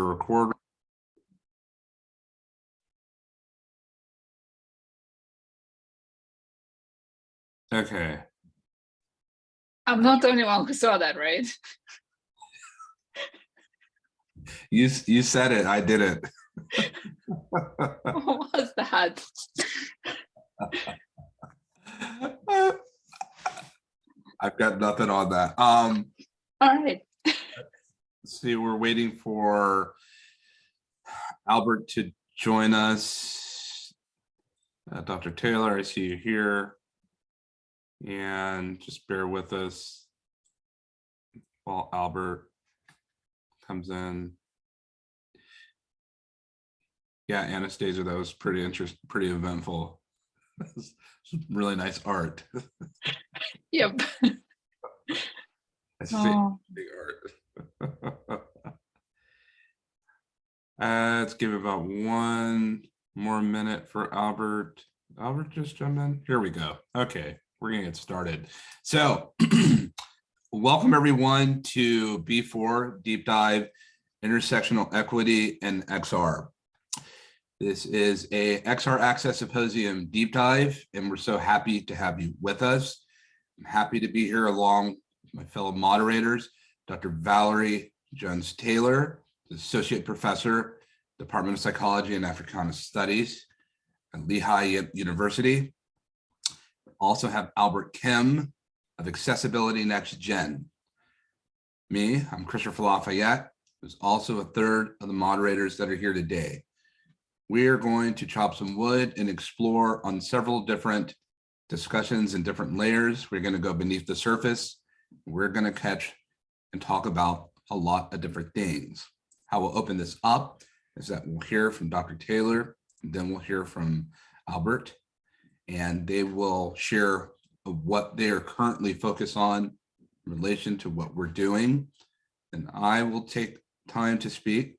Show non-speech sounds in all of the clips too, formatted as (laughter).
record. Okay, I'm not the only one who saw that, right? you, you said it, I did it. (laughs) (laughs) What was that? I've got nothing on that. Um, All right. See, we're waiting for Albert to join us. Uh, Dr. Taylor, I see you here. And just bear with us while Albert comes in. Yeah, Anastasia, that was pretty interesting, pretty eventful. (laughs) Really nice art. (laughs) Yep. I see Oh, big art. (laughs) Uh, let's give about one more minute for Albert. Albert just jump in. Here we go. Okay, we're gonna get started. So (clears throat) welcome everyone to B4 Deep Dive Intersectional Equity and XR. This is a XR Access Symposium deep dive, and we're so happy to have you with us. I'm happy to be here along with my fellow moderators, Dr. Valerie Jones Taylor, Associate Professor, Department of Psychology and Africana Studies at Lehigh University. Also have Albert Kim of Accessibility Next Gen. Me, I'm Christopher Lafayette, who's also a third of the moderators that are here today. We are going to chop some wood and explore on several different discussions and different layers. We're going to go beneath the surface. We're going to catch and talk about a lot of different things. How we'll open this up is that we'll hear from Dr. Taylor, then we'll hear from Albert, and they will share what they are currently focused on in relation to what we're doing. And I will take time to speak.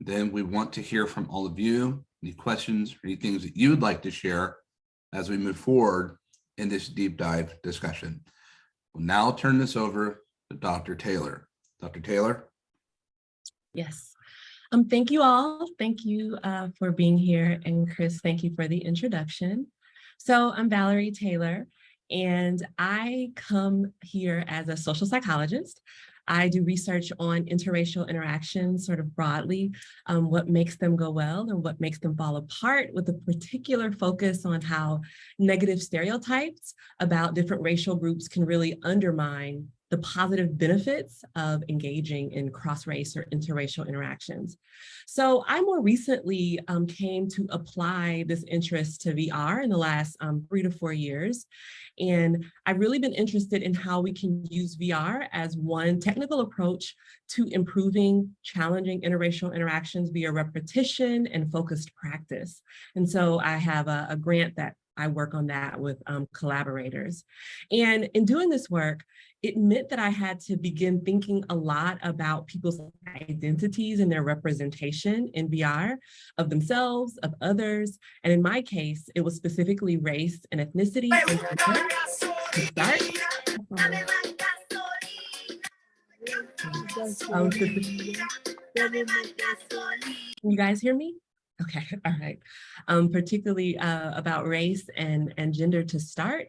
Then we want to hear from all of you, any questions, any things that you'd like to share as we move forward in this deep dive discussion. We'll now turn this over Dr. Taylor. Dr. Taylor? Yes. Um, thank you all. Thank you uh, for being here. And Chris, thank you for the introduction. So I'm Valerie Taylor, and I come here as a social psychologist. I do research on interracial interactions sort of broadly, um, what makes them go well and what makes them fall apart with a particular focus on how negative stereotypes about different racial groups can really undermine the positive benefits of engaging in cross-race or interracial interactions. So I more recently um, came to apply this interest to VR in the last um, three to four years. And I've really been interested in how we can use VR as one technical approach to improving challenging interracial interactions via repetition and focused practice. And so I have a, a grant that I work on that with um, collaborators. And in doing this work, it meant that I had to begin thinking a lot about people's identities and their representation in VR of themselves, of others. And in my case, it was specifically race and ethnicity. Can you guys hear me? Okay, (laughs) all right. Um, particularly uh, about race and, and gender to start.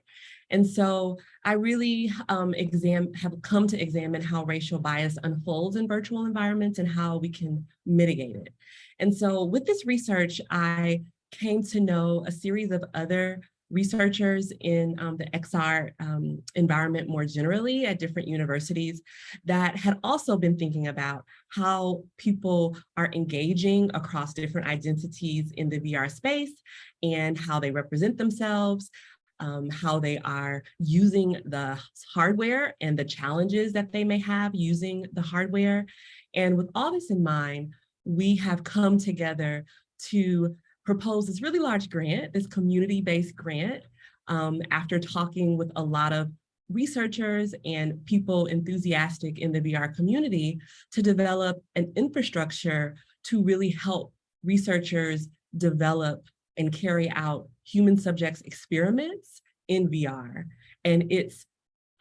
And so I really um, exam have come to examine how racial bias unfolds in virtual environments and how we can mitigate it. And so with this research, I came to know a series of other researchers in um, the XR um, environment more generally at different universities that had also been thinking about how people are engaging across different identities in the VR space and how they represent themselves, um, how they are using the hardware and the challenges that they may have using the hardware. And with all this in mind, we have come together to propose this really large grant, this community-based grant, um, after talking with a lot of researchers and people enthusiastic in the VR community to develop an infrastructure to really help researchers develop and carry out human subjects experiments in VR. And it's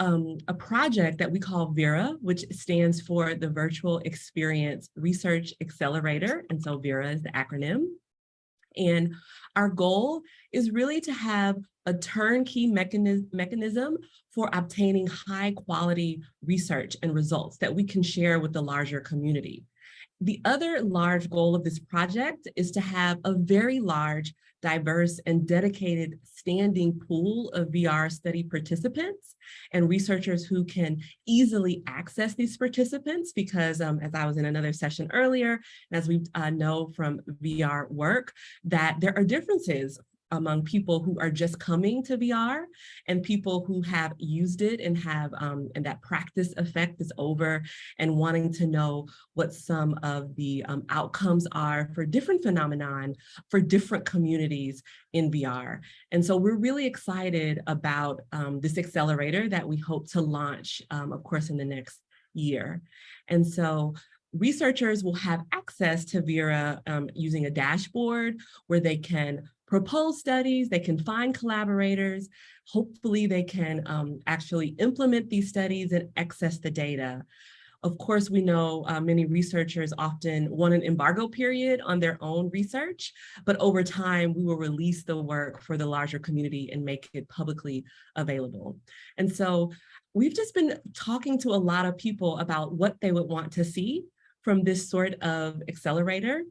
um, a project that we call VERA, which stands for the Virtual Experience Research Accelerator. And so VERA is the acronym. And our goal is really to have a turnkey mechanism, mechanism for obtaining high quality research and results that we can share with the larger community. The other large goal of this project is to have a very large, diverse, and dedicated standing pool of VR study participants and researchers who can easily access these participants because um, as I was in another session earlier, and as we uh, know from VR work, that there are differences among people who are just coming to VR and people who have used it and have um, and that practice effect is over and wanting to know what some of the um, outcomes are for different phenomenon for different communities in VR. And so we're really excited about um, this accelerator that we hope to launch, um, of course, in the next year. And so researchers will have access to Vera um, using a dashboard where they can propose studies, they can find collaborators, hopefully they can um, actually implement these studies and access the data. Of course, we know uh, many researchers often want an embargo period on their own research, but over time we will release the work for the larger community and make it publicly available. And so we've just been talking to a lot of people about what they would want to see from this sort of accelerator.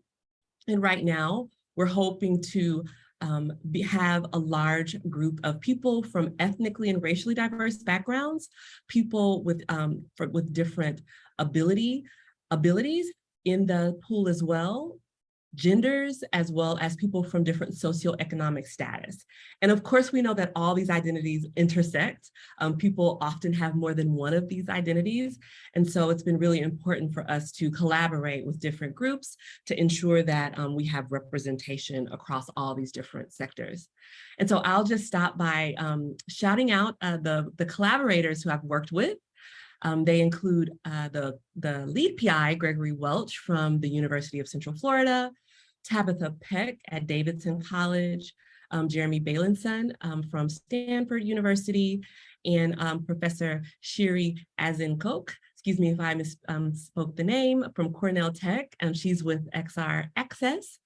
And right now, we're hoping to um, be, have a large group of people from ethnically and racially diverse backgrounds, people with, um, for, with different ability, abilities in the pool as well, genders, as well as people from different socioeconomic status. And of course, we know that all these identities intersect. Um, people often have more than one of these identities. And so it's been really important for us to collaborate with different groups to ensure that um, we have representation across all these different sectors. And so I'll just stop by um, shouting out uh, the, the collaborators who I've worked with um, they include uh, the, the lead PI, Gregory Welch from the University of Central Florida, Tabitha Peck at Davidson College, um, Jeremy Bailenson um, from Stanford University, and um, Professor Shiri Azenkot, excuse me if I misspoke um, the name, from Cornell Tech, and she's with XR Access,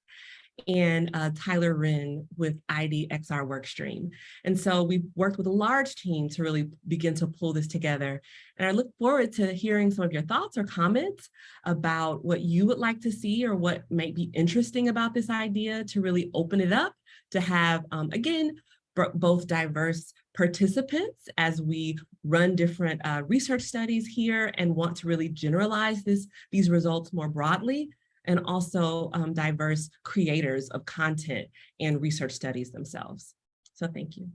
and uh, Tyler Wren with IDXR workstream. And so we've worked with a large team to really begin to pull this together. And I look forward to hearing some of your thoughts or comments about what you would like to see or what might be interesting about this idea to really open it up to have, um, again, both diverse participants as we run different uh, research studies here and want to really generalize this, these results more broadly and also um, diverse creators of content and research studies themselves. So thank you.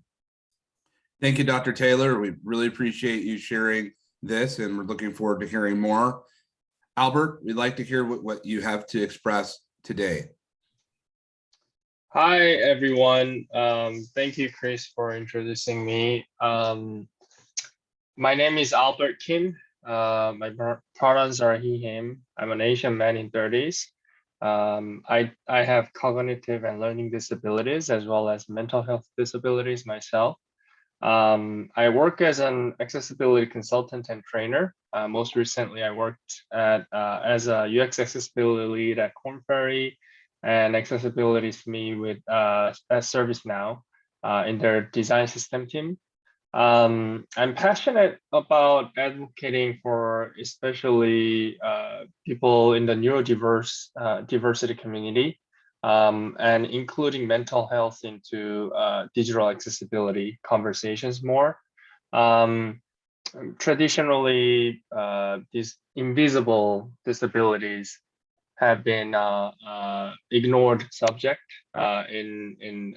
Thank you, Dr. Taylor. We really appreciate you sharing this and we're looking forward to hearing more. Albert, we'd like to hear what, what you have to express today. Hi, everyone. Um, thank you, Chris, for introducing me. Um, my name is Albert Kim. Uh, my pronouns are he, him. I'm an Asian man in 30s. Um, I, I have cognitive and learning disabilities as well as mental health disabilities myself. Um, I work as an accessibility consultant and trainer. Uh, most recently, I worked at uh, as a UX accessibility lead at Korn Ferry and accessibility SME with uh, ServiceNow uh, in their design system team. Um, I'm passionate about advocating for especially uh, people in the neurodiverse uh, diversity community um, and including mental health into uh, digital accessibility conversations more. Um, traditionally, uh, these invisible disabilities have been uh, uh, ignored subject in, in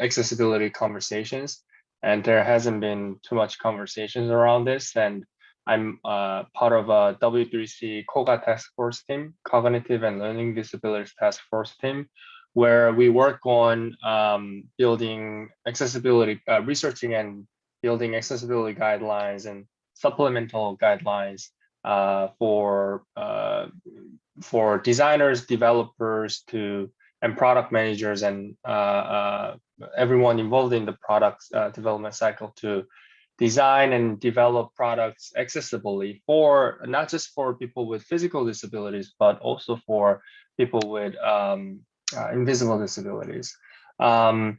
accessibility conversations and there hasn't been too much conversations around this. And I'm uh, part of a W3C COGA task force team, Cognitive and Learning Disabilities Task Force team, where we work on um, building accessibility, uh, researching and building accessibility guidelines and supplemental guidelines uh, for uh, for designers, developers to and product managers and uh, uh, everyone involved in the product uh, development cycle to design and develop products accessibly for not just for people with physical disabilities, but also for people with um, uh, invisible disabilities. Um,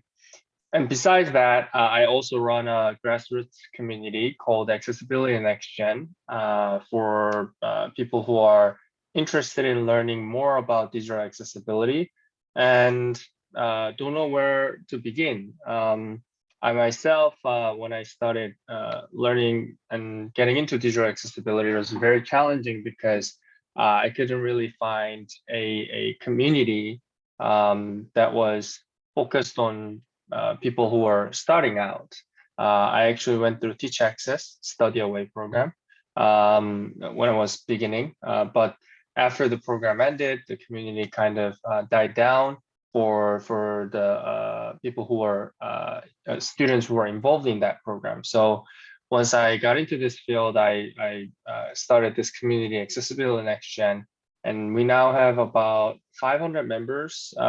and besides that, uh, I also run a grassroots community called Accessibility Next Gen uh, for uh, people who are interested in learning more about digital accessibility and uh, don't know where to begin. Um, I myself, uh, when I started uh, learning and getting into digital accessibility, it was very challenging because uh, I couldn't really find a, a community um, that was focused on uh, people who are starting out. Uh, I actually went through Teach Access Study Away program um, when I was beginning, but after the program ended, the community kind of died down for for the uh, people who are uh, uh, students who are involved in that program. So once I got into this field, I, I uh, started this community accessibility next gen, and we now have about 500 members uh,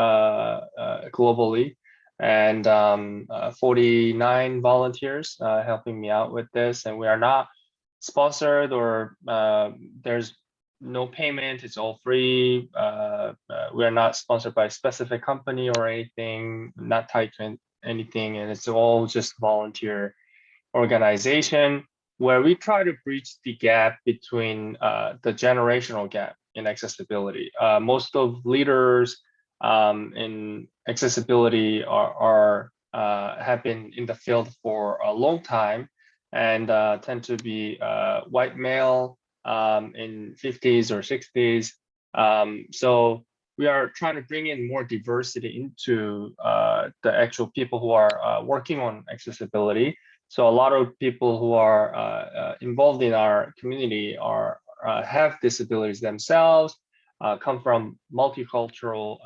uh, globally and um, uh, 49 volunteers helping me out with this. And we are not sponsored or there's no payment, it's all free. Uh, uh, we are not sponsored by a specific company or anything, not tied to an- anything, and it's all just volunteer organization where we try to bridge the gap between uh, the generational gap in accessibility. Uh, most of leaders um, in accessibility are, are uh, have been in the field for a long time and uh, tend to be white male um, in 50s or 60s. Um, so we are trying to bring in more diversity into uh, the actual people who are uh, working on accessibility. So a lot of people who are uh, uh, involved in our community are uh, have disabilities themselves, uh, come from multicultural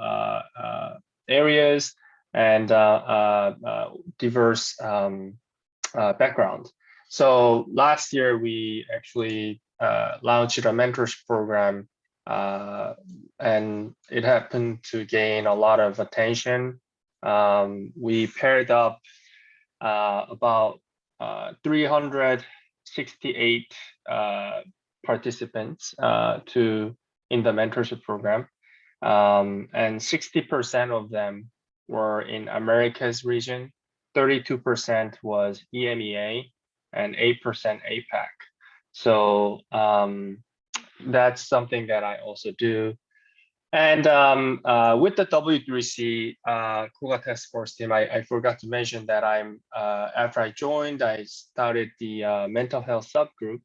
areas and diverse um, background. So last year we actually launched a mentors program uh, and it happened to gain a lot of attention. Um, we paired up uh, about uh, 368 uh, participants uh, to in the mentorship program, um, and 60% of them were in Americas region, 32% was EMEA, and 8% APAC. So um, that's something that I also do. And um, uh, with the W3C uh, COGA Task Force team, I, I forgot to mention that I'm uh, after I joined, I started the uh, mental health subgroup.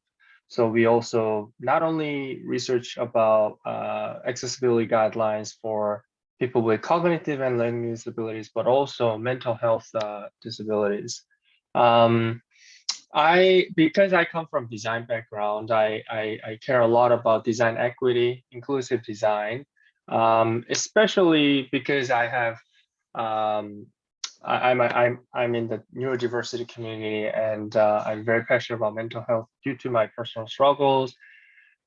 So we also not only research about uh, accessibility guidelines for people with cognitive and learning disabilities, but also mental health uh, disabilities. Um, I because I come from design background, I, I, I care a lot about design equity, inclusive design, um, especially because I have um, I, I'm I'm I'm in the neurodiversity community and uh, I'm very passionate about mental health due to my personal struggles.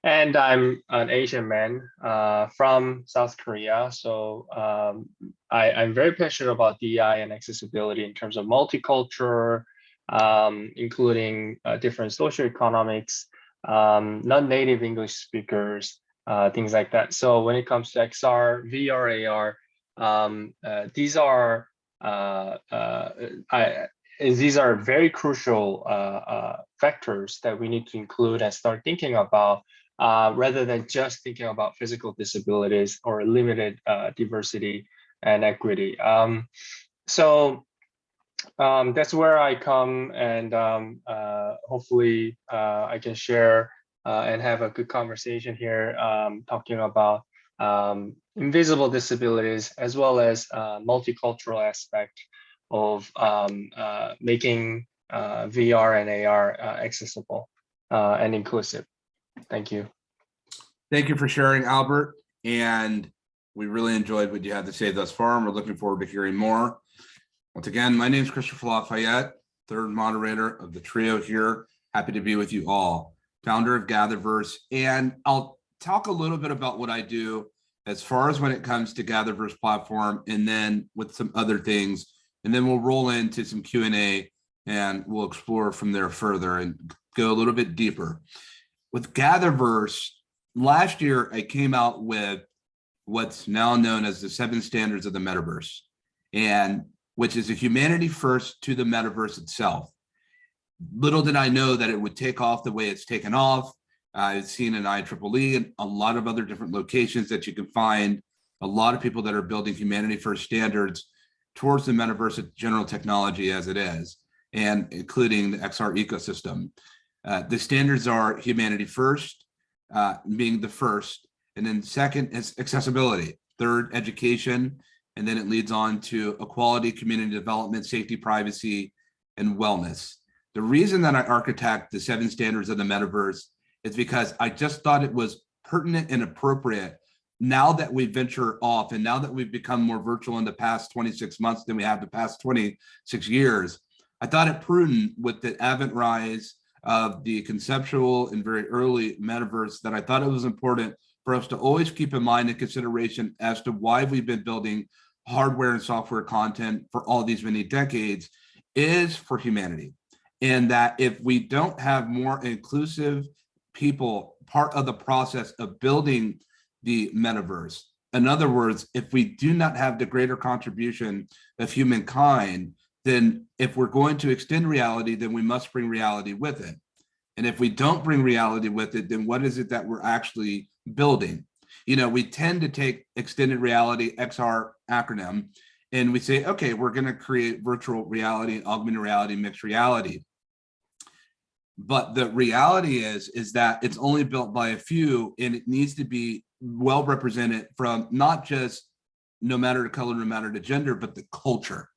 And I'm an Asian man uh, from South Korea, so um, I, I'm very passionate about DEI and accessibility in terms of multicultural, um, including uh, different socioeconomics, um, non-native English speakers, uh, things like that. So when it comes to XR, VR, AR, um, uh, these are uh, uh, I, these are very crucial uh, uh, factors that we need to include and start thinking about uh, rather than just thinking about physical disabilities or limited uh, diversity and equity. Um, so um, that's where I come and um, uh, hopefully uh, I can share uh, and have a good conversation here um, talking about um, invisible disabilities as well as uh, multicultural aspect of um, uh, making uh, VR and AR accessible and inclusive. Thank you. Thank you for sharing, Albert. And we really enjoyed what you had to say thus far, and we're looking forward to hearing more. Once again, my name is Christopher Lafayette, third moderator of the trio here. Happy to be with you all, founder of Gatherverse. And I'll talk a little bit about what I do as far as when it comes to Gatherverse platform, and then with some other things. And then we'll roll into some Q and A and we'll explore from there further and go a little bit deeper. With Gatherverse, last year I came out with what's now known as the seven standards of the metaverse, and which is a humanity first to the metaverse itself. Little did I know that it would take off the way it's taken off. I've seen an IEEE and a lot of other different locations that you can find a lot of people that are building humanity first standards towards the metaverse general technology as it is, and including the XR ecosystem. Uh, the standards are humanity first, uh, being the first, and then second is accessibility, third education, and then it leads on to equality, community development, safety, privacy, and wellness. The reason that I architect the seven standards of the metaverse is because I just thought it was pertinent and appropriate now that we venture off and now that we've become more virtual in the past 26 months than we have the past 26 years, I thought it prudent with the advent rise of the conceptual and very early metaverse that I thought it was important for us to always keep in mind and consideration as to why we've been building hardware and software content for all these many decades is for humanity. And that if we don't have more inclusive people part of the process of building the metaverse. In other words, if we do not have the greater contribution of humankind, then if we're going to extend reality, then we must bring reality with it. And if we don't bring reality with it, then what is it that we're actually building? You know, we tend to take extended reality, XR acronym, and we say, okay, we're going to create virtual reality, augmented reality, mixed reality. But the reality is, is that it's only built by a few and it needs to be well represented from not just no matter the color, no matter the gender, but the culture,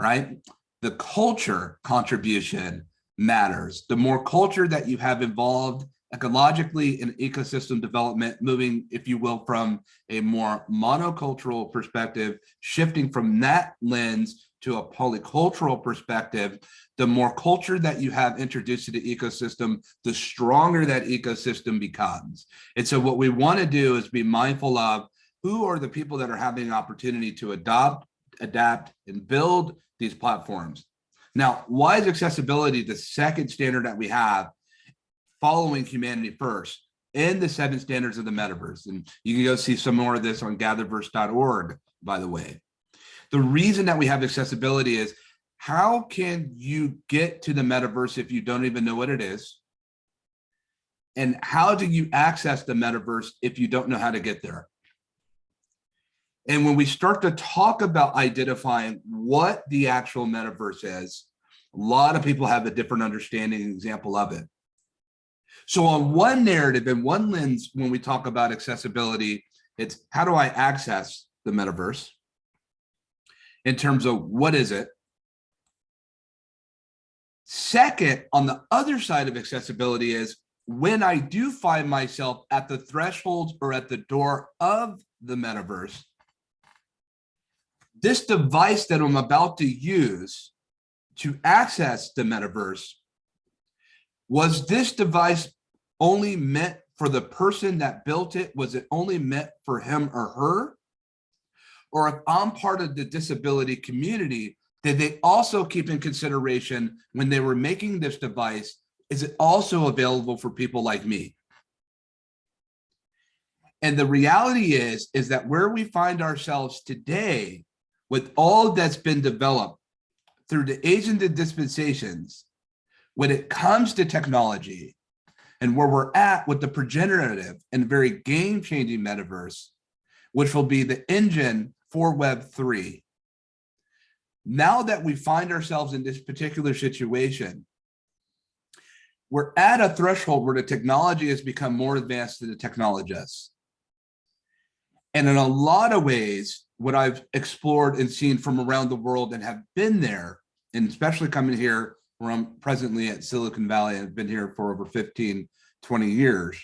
right? The culture contribution matters. The more culture that you have involved ecologically and ecosystem development, moving, if you will, from a more monocultural perspective, shifting from that lens to a polycultural perspective, the more culture that you have introduced to the ecosystem, the stronger that ecosystem becomes. And so what we want to do is be mindful of who are the people that are having an opportunity to adopt, adapt, and build these platforms. Now, why is accessibility the second standard that we have following humanity first in the seven standards of the metaverse? And you can go see some more of this on gatherverse.org, by the way. The reason that we have accessibility is how can you get to the metaverse if you don't even know what it is? And how do you access the metaverse if you don't know how to get there? And when we start to talk about identifying what the actual metaverse is, a lot of people have a different understanding and example of it. So on one narrative and one lens, when we talk about accessibility, it's how do I access the metaverse? In terms of what is it? Second, on the other side of accessibility is when I do find myself at the thresholds or at the door of the metaverse, this device that I'm about to use to access the metaverse, was this device only meant for the person that built it? Was it only meant for him or her? Or if I'm part of the disability community, did they also keep in consideration when they were making this device, is it also available for people like me? And the reality is, is that where we find ourselves today with all that's been developed through the age and dispensations, when it comes to technology and where we're at with the progenerative and very game changing metaverse, which will be the engine for Web 3 now that we find ourselves in this particular situation, we're at a threshold where the technology has become more advanced than the technologists. And in a lot of ways, what I've explored and seen from around the world and have been there, and especially coming here where I'm presently at Silicon Valley, I've been here for over 15, 20 years.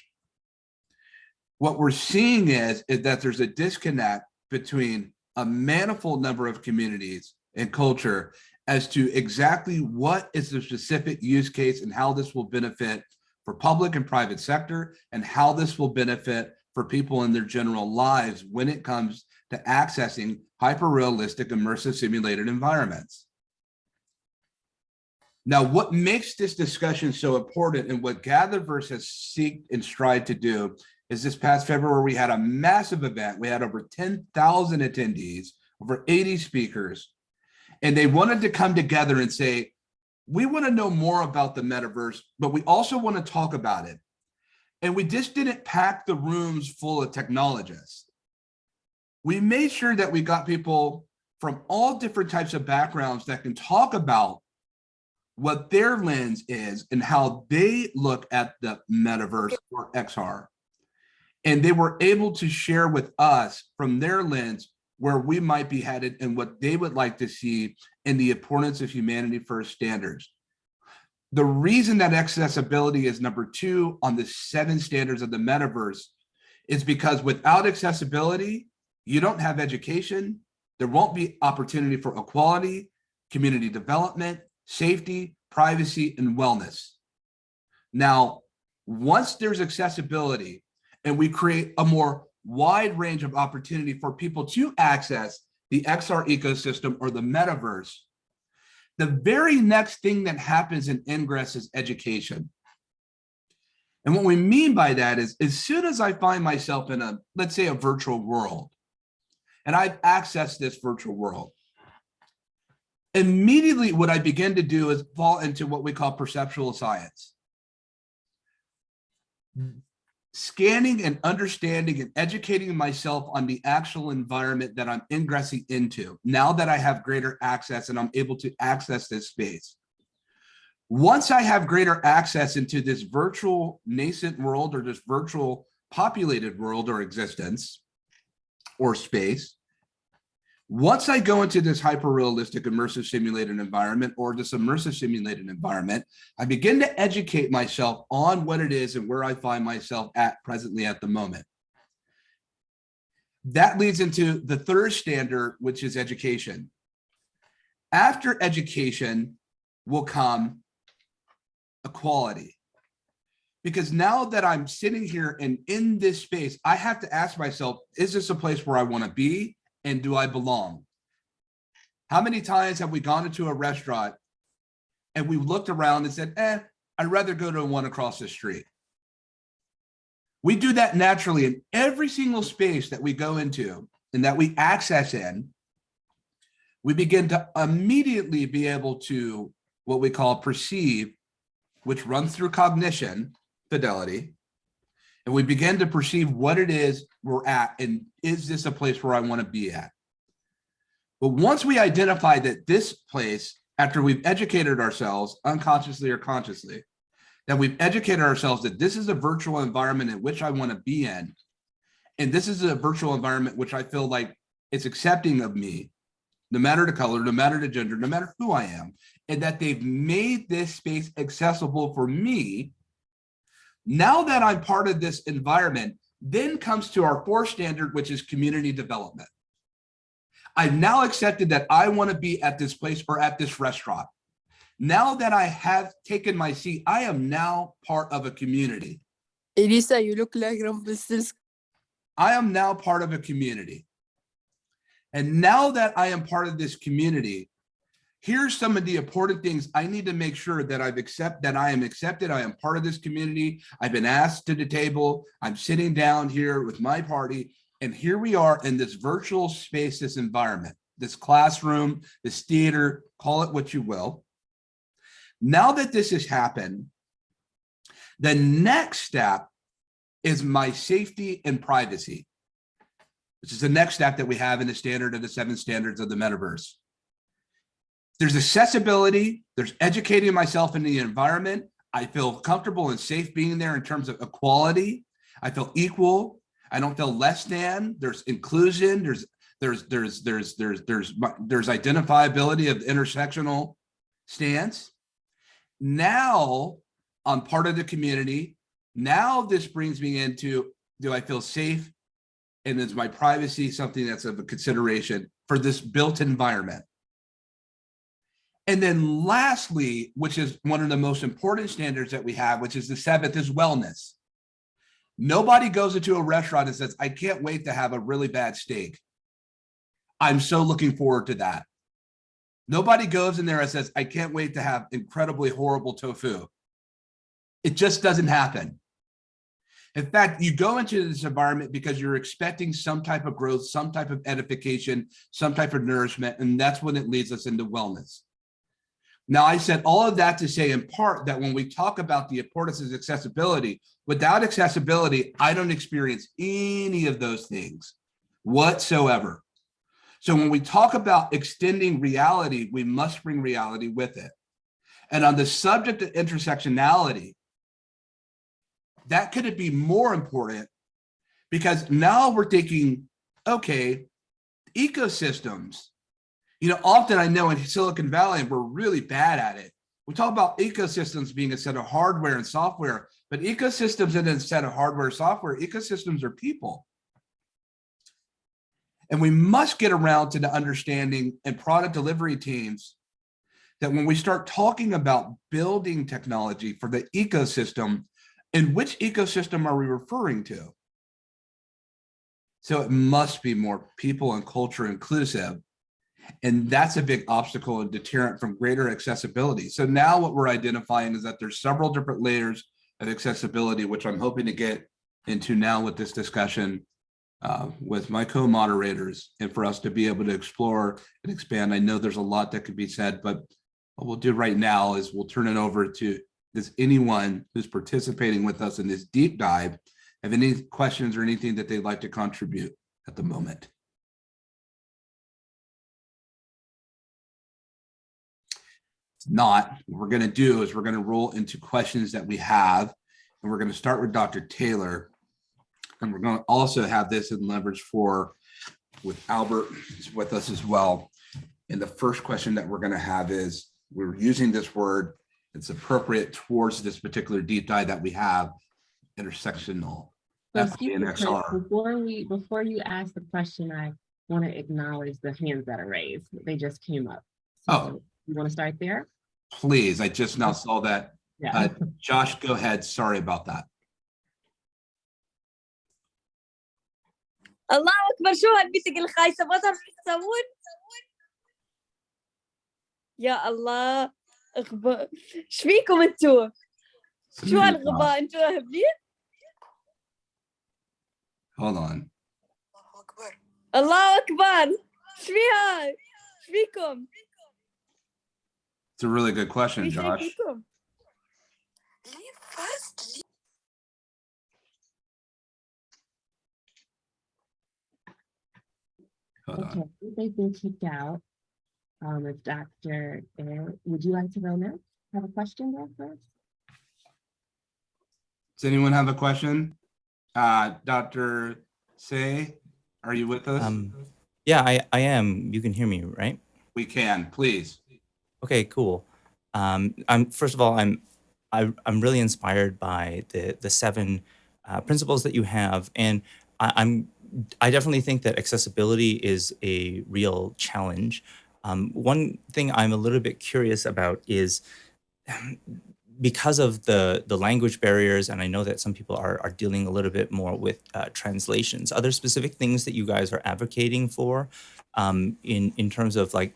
What we're seeing is, is that there's a disconnect between a manifold number of communities and culture as to exactly what is the specific use case and how this will benefit for public and private sector and how this will benefit for people in their general lives when it comes to accessing hyper realistic immersive simulated environments. Now, what makes this discussion so important and what Gatherverse has seeked and tried to do is this past February, we had a massive event. We had over 10,000 attendees, over 80 speakers, and they wanted to come together and say, we want to know more about the metaverse, but we also want to talk about it. And we just didn't pack the rooms full of technologists. We made sure that we got people from all different types of backgrounds that can talk about what their lens is and how they look at the metaverse or XR. And they were able to share with us from their lens where we might be headed and what they would like to see in the importance of humanity first standards. The reason that accessibility is number two on the seven standards of the metaverse is because without accessibility, you don't have education, there won't be opportunity for equality, community development, safety, privacy, and wellness. Now, once there's accessibility and we create a more wide range of opportunity for people to access the XR ecosystem or the metaverse, the very next thing that happens in Ingress is education. And what we mean by that is as soon as I find myself in a, let's say a virtual world, and I've accessed this virtual world, immediately what I begin to do is fall into what we call perceptual science. Scanning and understanding and educating myself on the actual environment that I'm ingressing into now that I have greater access and I'm able to access this space. Once I have greater access into this virtual nascent world or this virtual populated world or existence or space, once I go into this hyper realistic immersive simulated environment or this immersive simulated environment, I begin to educate myself on what it is and where I find myself at presently at the moment. That leads into the third standard, which is education. After education will come equality. Because now that I'm sitting here and in this space, I have to ask myself, is this a place where I want to be? And do I belong? How many times have we gone into a restaurant and we looked around and said, eh, I'd rather go to one across the street. We do that naturally in every single space that we go into and that we access in. We begin to immediately be able to what we call perceive, which runs through cognition, fidelity, and we begin to perceive what it is we're at and is this a place where I want to be at? But once we identify that this place, after we've educated ourselves unconsciously or consciously, that we've educated ourselves that this is a virtual environment in which I want to be in, and this is a virtual environment which I feel like it's accepting of me, no matter the color, no matter the gender, no matter who I am, and that they've made this space accessible for me now that I'm part of this environment, then comes to our fourth standard, which is community development. I've now accepted that I want to be at this place or at this restaurant. Now that I have taken my seat, I am now part of a community. Elisa, you look like Rumpelstiltskin. I am now part of a community. And now that I am part of this community, here's some of the important things I need to make sure that I've accept that I am accepted. I am part of this community. I've been asked to the table. I'm sitting down here with my party. And here we are in this virtual space, this environment, this classroom, this theater, call it what you will. Now that this has happened, the next step is my safety and privacy, which is the next step that we have in the standard of the seven standards of the metaverse. There's accessibility, there's educating myself in the environment. I feel comfortable and safe being there in terms of equality. I feel equal. I don't feel less than. There's inclusion. There's there's there's there's there's there's there's identifiability of intersectional stance. Now I'm part of the community. Now this brings me into do I feel safe? And is my privacy something that's of a consideration for this built environment? And then lastly, which is one of the most important standards that we have, which is the seventh is wellness. Nobody goes into a restaurant and says, I can't wait to have a really bad steak. I'm so looking forward to that. Nobody goes in there and says, I can't wait to have incredibly horrible tofu. It just doesn't happen. In fact, you go into this environment because you're expecting some type of growth, some type of edification, some type of nourishment, and that's when it leads us into wellness. Now, I said all of that to say in part that when we talk about the importance of accessibility, without accessibility, I don't experience any of those things whatsoever. So when we talk about extending reality, we must bring reality with it. And on the subject of intersectionality, that could be more important because now we're thinking, okay, ecosystems. You know, often I know in Silicon Valley, we're really bad at it. We talk about ecosystems being a set of hardware and software, but ecosystems isn't a set of hardware software. Ecosystems are people. And we must get around to the understanding and product delivery teams that when we start talking about building technology for the ecosystem, and which ecosystem are we referring to? So it must be more people and culture inclusive. And that's a big obstacle and deterrent from greater accessibility. So now what we're identifying is that there's several different layers of accessibility, which I'm hoping to get into now with this discussion uh, with my co-moderators and for us to be able to explore and expand. I know there's a lot that could be said, but what we'll do right now is we'll turn it over to does anyone who's participating with us in this deep dive have any questions or anything that they'd like to contribute at the moment? Not, what we're going to do is we're going to roll into questions that we have, and we're going to start with Dr. Taylor. And we're going to also have this in leverage for with Albert with us as well. And the first question that we're going to have is, we're using this word it's appropriate towards this particular deep dive that we have intersectional. So FA excuse and me, Chris, XR. Before we, before you ask the question, I want to acknowledge the hands that are raised. They just came up. Oh. So You want to start there? Please, I just now saw that. Yeah. Uh, (laughs) Josh, go ahead. Sorry about that. الله اكبر شو هالبنت الخايسه ما تعرفوا شو تسوون يا الله اغباء ايش فيكم انتو شو هالغباء انتو هبلين Hold on. الله اكبر ايش فيها ايش فيكم It's a really good question, Josh. Hold okay, on. they've been kicked out. Um, if Dr. Would you like to go now? Have a question there first? Does anyone have a question? Uh, Dr. Say, are you with us? Um, yeah, I, I am. You can hear me, right? We can, please. Okay, cool. Um, I'm first of all, I'm I, I'm really inspired by the the seven uh, principles that you have, and I, I'm I definitely think that accessibility is a real challenge. Um, one thing I'm a little bit curious about is (clears throat) because of the the language barriers, and I know that some people are are dealing a little bit more with uh, translations. Are there specific things that you guys are advocating for um, in in terms of like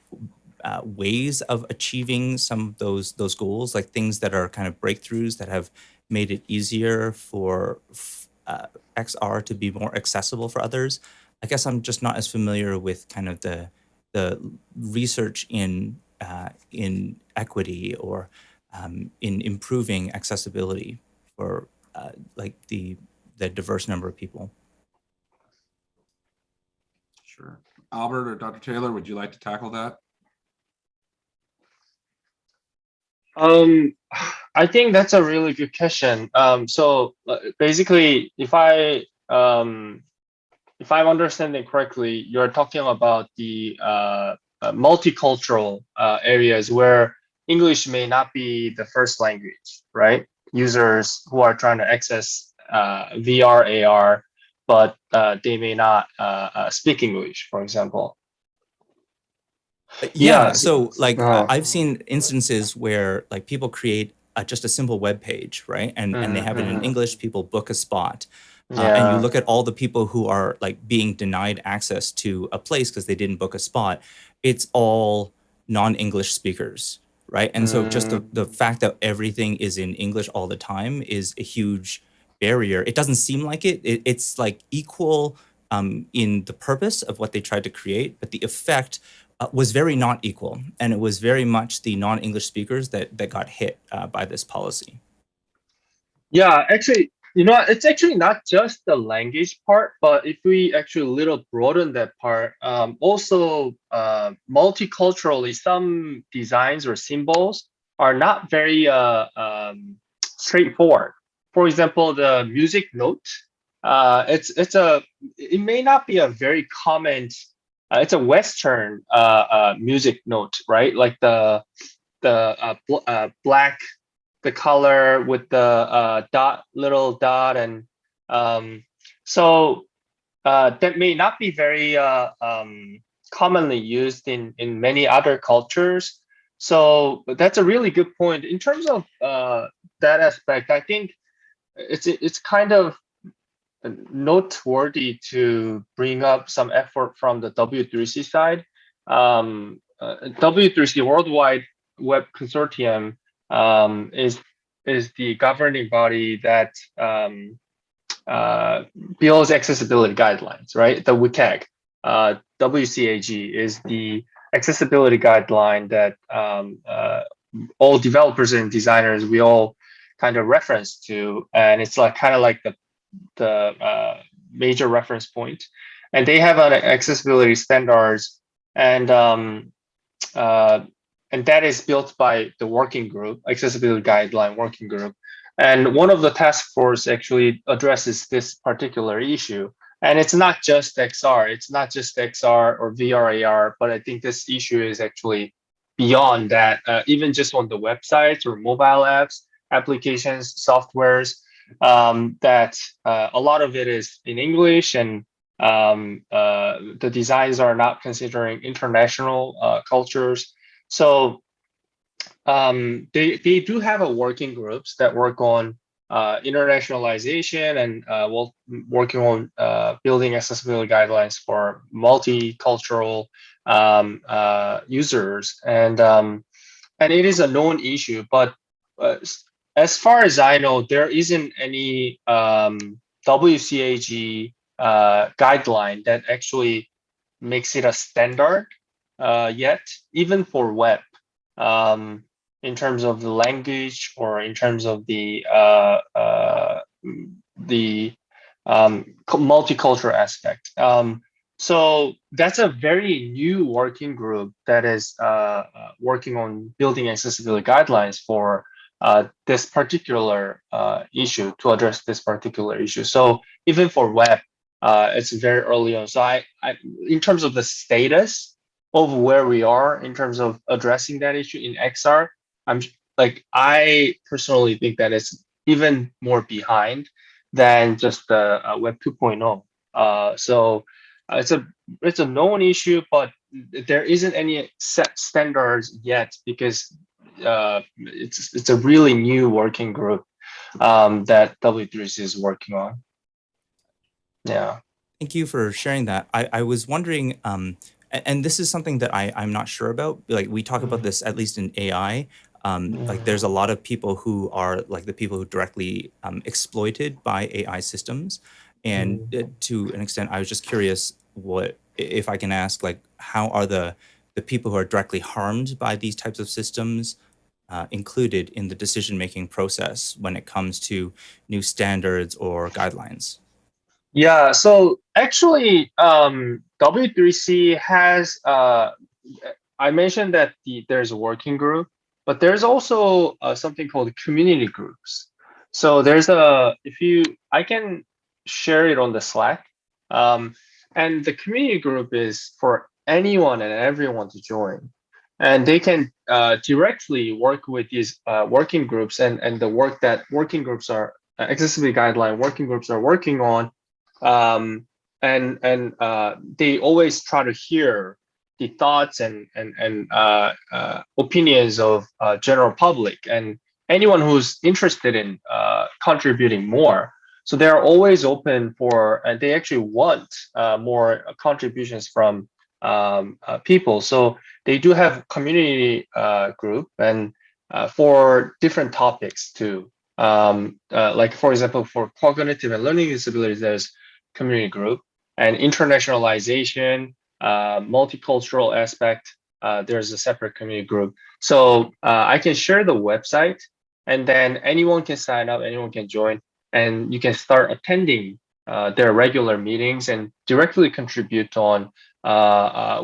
uh, ways of achieving some of those those goals, like things that are kind of breakthroughs that have made it easier for uh, XR to be more accessible for others. I guess I'm just not as familiar with kind of the the research in uh, in equity or um, in improving accessibility for uh, like the the diverse number of people. Sure. Albert or Dr. Taylor, would you like to tackle that? Um, (sighs) I think that's a really good question. Um, so uh, basically, if I um, if I'm understanding correctly, you're talking about the uh, uh, multicultural uh, areas where English may not be the first language, right? Users who are trying to access uh, VR, AR, but uh, they may not speak English, for example. Yeah, Yeah, so like uh, I've seen instances where like people create uh, just a simple web page, right? And and they Mhm, have it in mhm. English. People book a spot, uh, and you look at all the people who are like being denied access to a place because they didn't book a spot. It's all non-English speakers, right? And so just the, the fact that everything is in English all the time is a huge barrier. It doesn't seem like it. it it's like equal um, in the purpose of what they tried to create, but the effect uh, was very not equal. And it was very much the non-English speakers that, that got hit uh, by this policy. Yeah, actually, you know, it's actually not just the language part, but if we actually a little broaden that part, um, also uh, multiculturally, some designs or symbols are not very uh, um, straightforward. For example, the music note, uh, it's it's a it may not be a very common. Uh, it's a Western uh, uh, music note, right? Like the the uh, bl black the color with the dot, little dot, and um, so uh, that may not be very uh, um, commonly used in in many other cultures. So that's a really good point. In terms of uh, that aspect, I think it's it's kind of noteworthy to bring up some effort from the W3C side. Um, uh, W3C Worldwide Web Consortium um, is is the governing body that um, uh, builds accessibility guidelines, right? The WCAG, uh, WCAG is the accessibility guideline that um, uh, all developers and designers we all kind of reference to, and it's like kind of like the the uh, major reference point, and they have an accessibility standards and um, uh, and that is built by the working group, accessibility guideline working group. And one of the task force actually addresses this particular issue. And it's not just XR, it's not just XR or VR AR, but I think this issue is actually beyond that, uh, even just on the websites or mobile apps, applications, softwares, um, that uh, a lot of it is in English and um, uh, the designs are not considering international uh, cultures. So um, they, they do have a working groups that work on uh, internationalization and uh, working on uh, building accessibility guidelines for multicultural um, uh, users. And, um, and it is a known issue, but as far as I know, there isn't any um, WCAG uh, guideline that actually makes it a standard uh, yet, even for web, um, in terms of the language or in terms of the uh, uh, the um, multicultural aspect. Um, so that's a very new working group that is uh, working on building accessibility guidelines for this particular uh, issue to address this particular issue. So even for web, uh, it's very early on. So I, I, in terms of the status, of where we are in terms of addressing that issue in XR, I'm like I personally think that it's even more behind than just the uh, Web 2.0. Uh, so uh, it's a it's a known issue, but there isn't any set standards yet because uh, it's it's a really new working group um, that W3C is working on. Yeah. Thank you for sharing that. I, I was wondering, um, and this is something that I, I'm not sure about. Like we talk about this at least in AI. Um, like there's a lot of people who are like the people who directly um, exploited by AI systems. And uh, to an extent, I was just curious what if I can ask, like, how are the the people who are directly harmed by these types of systems uh, included in the decision-making process when it comes to new standards or guidelines? Yeah, so actually, um, W3C has, uh, I mentioned that the, there's a working group, but there's also uh, something called community groups. So there's a, if you, I can share it on the Slack. Um, and the community group is for anyone and everyone to join. And they can uh, directly work with these uh, working groups and, and the work that working groups are, uh, accessibility guideline working groups are working on um, and and uh, they always try to hear the thoughts and and and uh, uh, opinions of general public and anyone who's interested in contributing more. So they are always open for, and they actually want more contributions from um, uh, people. So they do have community uh, group and uh, for different topics too. Um, uh, like for example, for cognitive and learning disabilities, there's community group and internationalization, uh, multicultural aspect. Uh, there's a separate community group. So I can share the website and then anyone can sign up, anyone can join and you can start attending uh, their regular meetings and directly contribute on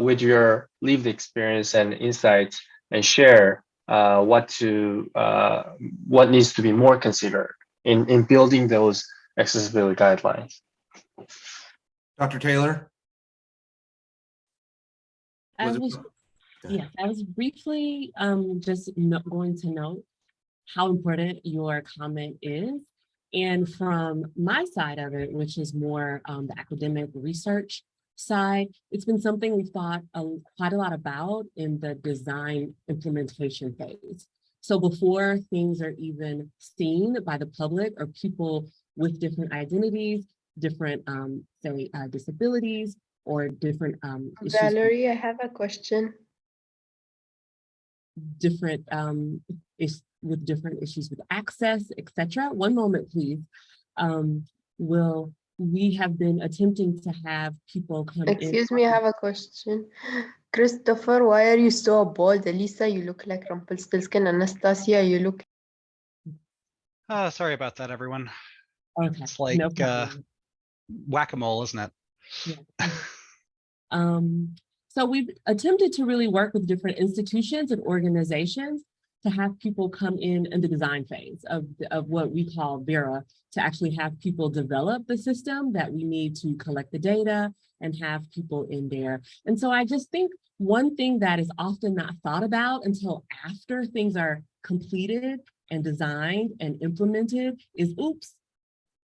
with your lived experience and insights and share uh, what to uh, what needs to be more considered in in building those accessibility guidelines. Dr. Taylor? I Was it- was, Go yes, I was briefly um, just no- going to note how important your comment is. And from my side of it, which is more um, the academic research side, it's been something we've thought a, quite a lot about in the design implementation phase. So before things are even seen by the public or people with different identities, different, um, say, uh, disabilities, or different um, issues Valerie, I have a question. different um is with different issues with access, etc. One moment, please. Um, will we have been attempting to have people come in. Excuse me, I have a question. Christopher, why are you so bald? Elisa, you look like Rumpelstiltskin. Anastasia, you look Uh, sorry about that, everyone. Okay, It's like no uh, whack-a-mole, isn't it? (laughs) Um, so we've attempted to really work with different institutions and organizations to have people come in in the design phase of, of what we call Vera, to actually have people develop the system that we need to collect the data and have people in there. And so I just think one thing that is often not thought about until after things are completed and designed and implemented is, oops,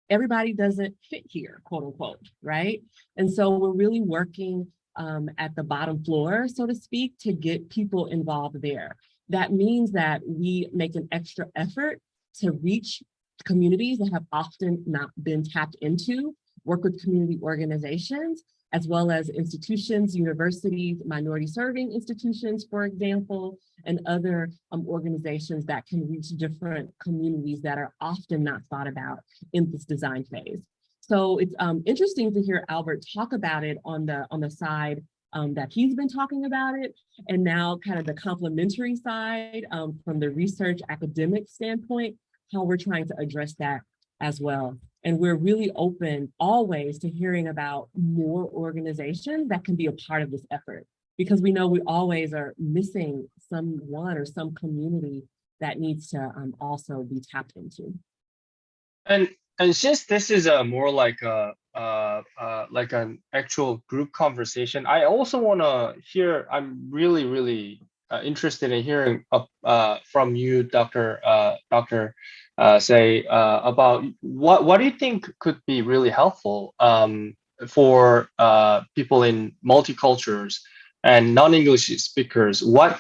everybody doesn't fit here, quote unquote, right? And so we're really working um, at the bottom floor, so to speak, to get people involved there. That means that we make an extra effort to reach communities that have often not been tapped into, work with community organizations, as well as institutions, universities, minority serving institutions, for example, and other um, organizations that can reach different communities that are often not thought about in this design phase. So it's um, interesting to hear Albert talk about it on the on the side um, that he's been talking about it, and now kind of the complementary side um, from the research academic standpoint, how we're trying to address that as well. And we're really open always to hearing about more organizations that can be a part of this effort, because we know we always are missing someone or some community that needs to um, also be tapped into. And and since this is a more like a uh, uh, like an actual group conversation, I also want to hear. I'm really really uh, interested in hearing uh, from you, Doctor Doctor, say about what what do you think could be really helpful um, for people in multicultures and non-English speakers. What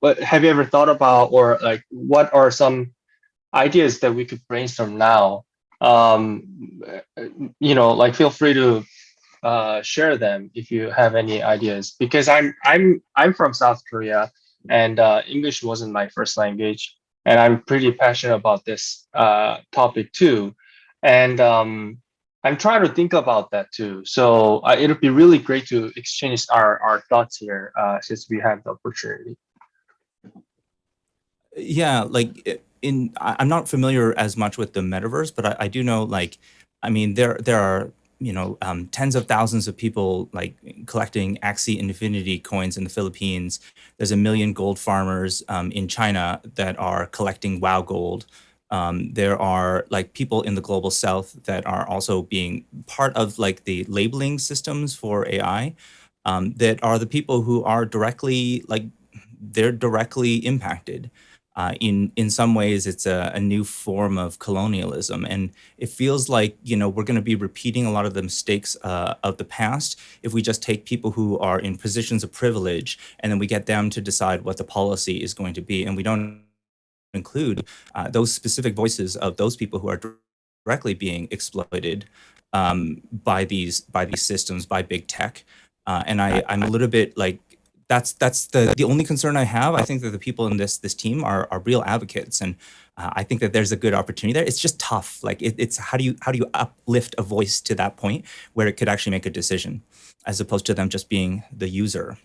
what have you ever thought about, or like what are some ideas that we could brainstorm now? Um you know like feel free to uh share them if you have any ideas because i'm i'm i'm from south korea and uh english wasn't my first language and i'm pretty passionate about this uh topic too. And um i'm trying to think about that too. So uh, it'll be really great to exchange our our thoughts here uh since we have the opportunity. Yeah like i- in I- i'm not familiar as much with the metaverse but i, I do know like i mean there there are you know um, tens of thousands of people like collecting axie infinity coins in the philippines. There's a million gold farmers um, in china that are collecting wow gold. Um, there are like people in the global south that are also being part of like the labeling systems for ai um, that are the people who are directly like they're directly impacted uh, in in some ways it's a, a new form of colonialism. And it feels like you know we're going to be repeating a lot of the mistakes uh, of the past if we just take people who are in positions of privilege and then we get them to decide what the policy is going to be. And we don't include uh, those specific voices of those people who are directly being exploited um, by these by these systems by big tech. Uh, and I, I'm a little bit like, that's that's the the only concern I have. I think that the people in this this team are are real advocates, and uh, I think that there's a good opportunity there. It's just tough. Like it, it's how do you how do you uplift a voice to that point where it could actually make a decision, as opposed to them just being the user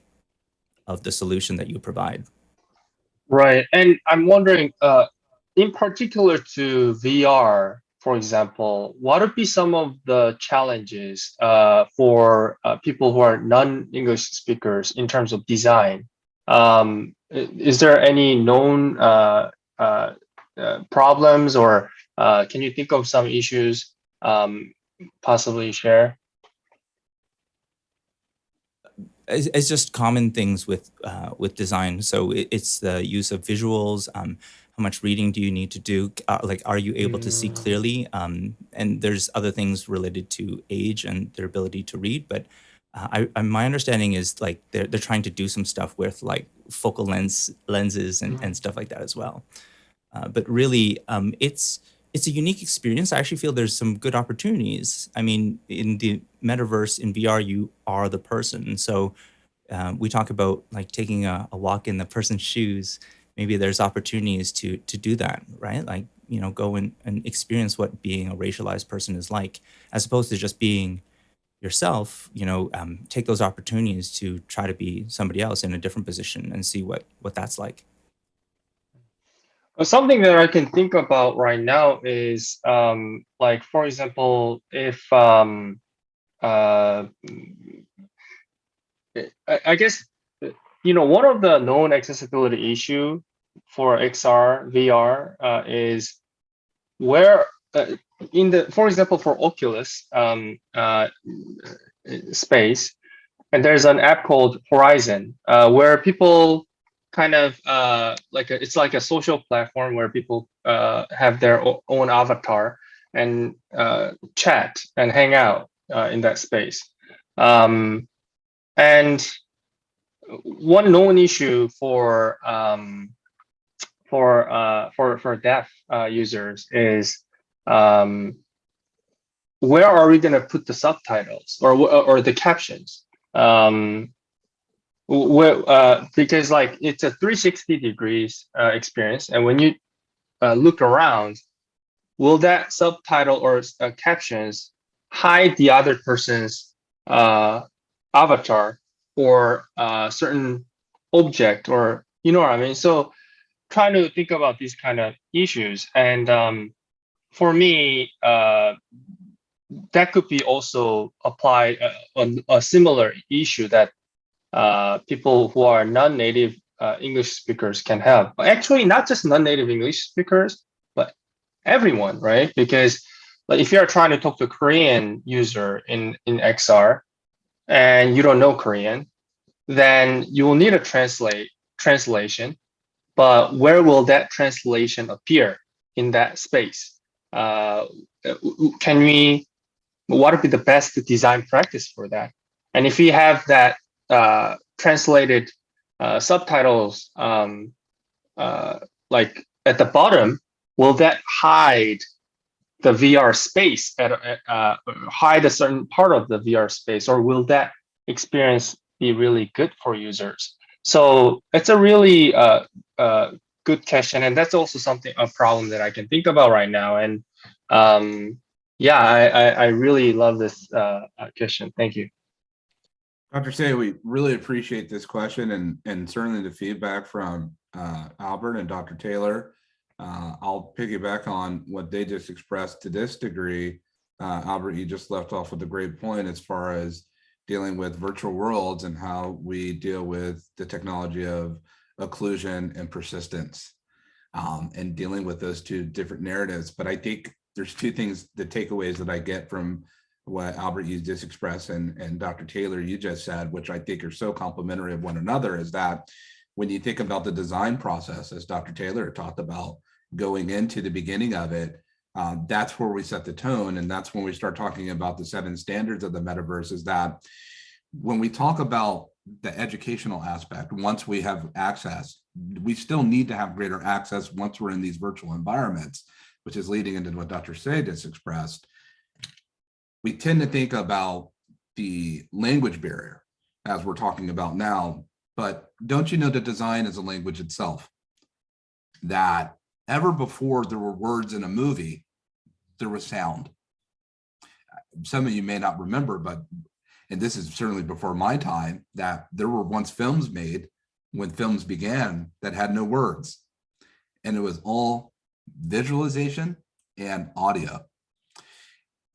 of the solution that you provide. Right, and I'm wondering, uh, in particular to VR, for example, what would be some of the challenges uh, for uh, people who are non-English speakers in terms of design? Um, is there any known uh, uh, uh, problems, or uh, can you think of some issues um, possibly share? it's, just common things with with design. So it, it's the use of visuals. Um, how much reading do you need to do? Uh, like, are you able to see Mm. clearly? Um, and there's other things related to age and their ability to read. But uh, I, I, my understanding is like they're they're trying to do some stuff with like focal lens lenses and, and stuff like that as well. Uh, but really, um, it's it's a unique experience. I actually feel there's some good opportunities. I mean, in the metaverse in VR, you are the person. So um, we talk about like taking a, a walk in the person's (laughs) shoes. Maybe there's opportunities to to do that, right? Like you know, go and, and experience what being a racialized person is like, as opposed to just being yourself. You know, um, take those opportunities to try to be somebody else in a different position and see what what that's like. Something that I can think about right now is um, like, for example, if um, uh, I, guess you know one of the known accessibility issue for XR VR uh, is where uh, in the for example for Oculus um, uh, space, and there's an app called Horizon uh, where people kind of uh, like a, it's like a social platform where people uh, have their own avatar and chat and hang out in that space. Um, and one known issue for um, for uh, for for deaf uh, users is um, where are we going to put the subtitles or or the captions? Um, well, uh, because like it's a 360 degrees uh, experience, and when you uh, look around, will that subtitle or uh, captions hide the other person's uh, avatar or uh, certain object, or you know what I mean? So, trying to think about these kind of issues, and um, for me, uh, that could be also applied uh, on a similar issue that uh, people who are non-native uh, English speakers can have. Actually, not just non-native English speakers, but everyone, right? Because like if you're trying to talk to a Korean user in in XR and you don't know Korean, then you will need a translate translation. But where will that translation appear in that space? Uh, can we? What would be the best design practice for that? And if we have that uh, translated uh, subtitles um, uh, like at the bottom, will that hide the VR space at, uh, hide a certain part of the VR space, or will that experience be really good for users? So it's a really uh, uh, good question, and that's also something a problem that I can think about right now. And um, yeah, I, I, I really love this uh, uh, question. Thank you. Dr. Say, we really appreciate this question and, and certainly the feedback from uh, Albert and Dr. Taylor. Uh, I'll piggyback on what they just expressed to this degree. Uh, Albert, you just left off with a great point as far as dealing with virtual worlds and how we deal with the technology of occlusion and persistence um, and dealing with those two different narratives. But I think there's two things, the takeaways that I get from what Albert you just expressed and, and Dr. Taylor you just said, which I think are so complementary of one another, is that when you think about the design process, as Dr. Taylor talked about, going into the beginning of it, uh, that's where we set the tone. And that's when we start talking about the seven standards of the metaverse is that when we talk about the educational aspect, once we have access, we still need to have greater access once we're in these virtual environments, which is leading into what Dr. Say just expressed we tend to think about the language barrier. as we're talking about now. But don't you know that design is a language itself? That ever before there were words in a movie, there was sound. Some of you may not remember, but, and this is certainly before my time, that there were once films made when films began that had no words. And it was all visualization and audio.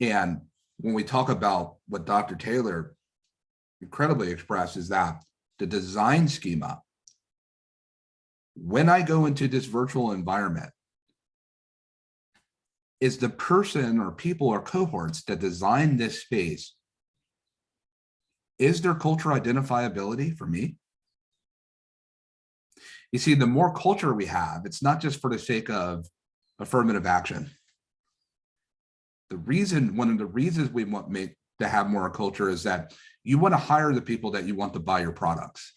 And when we talk about what Dr. Taylor incredibly expressed is that the design schema, when I go into this virtual environment, is the person or people or cohorts that design this space, is there culture identifiability for me? You see, the more culture we have, it's not just for the sake of affirmative action. The reason, one of the reasons we want make to have more culture is that you want to hire the people that you want to buy your products.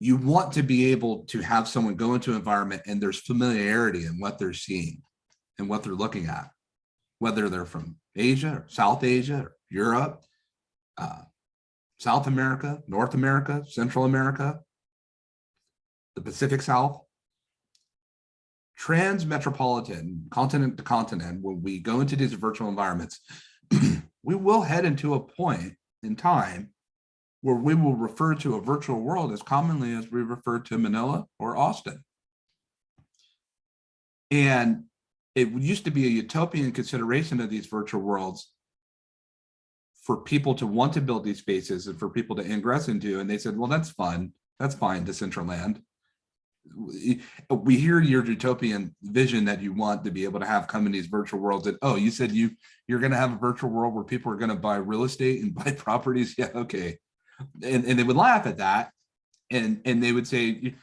You want to be able to have someone go into an environment and there's familiarity in what they're seeing and what they're looking at, whether they're from Asia, or South Asia, or Europe, uh, South America, North America, Central America, the Pacific South, trans-metropolitan, continent to continent, when we go into these virtual environments, (clears throat) we will head into a point in time where we will refer to a virtual world as commonly as we refer to Manila or Austin. And it used to be a utopian consideration of these virtual worlds for people to want to build these spaces and for people to ingress into. And they said, well, that's fun. That's fine, Decentraland. We hear your utopian vision that you want to be able to have come in these virtual worlds and oh, you said you you're going to have a virtual world where people are going to buy real estate and (laughs) buy properties. Yeah, okay. And, and they would laugh at that. And, and they would say,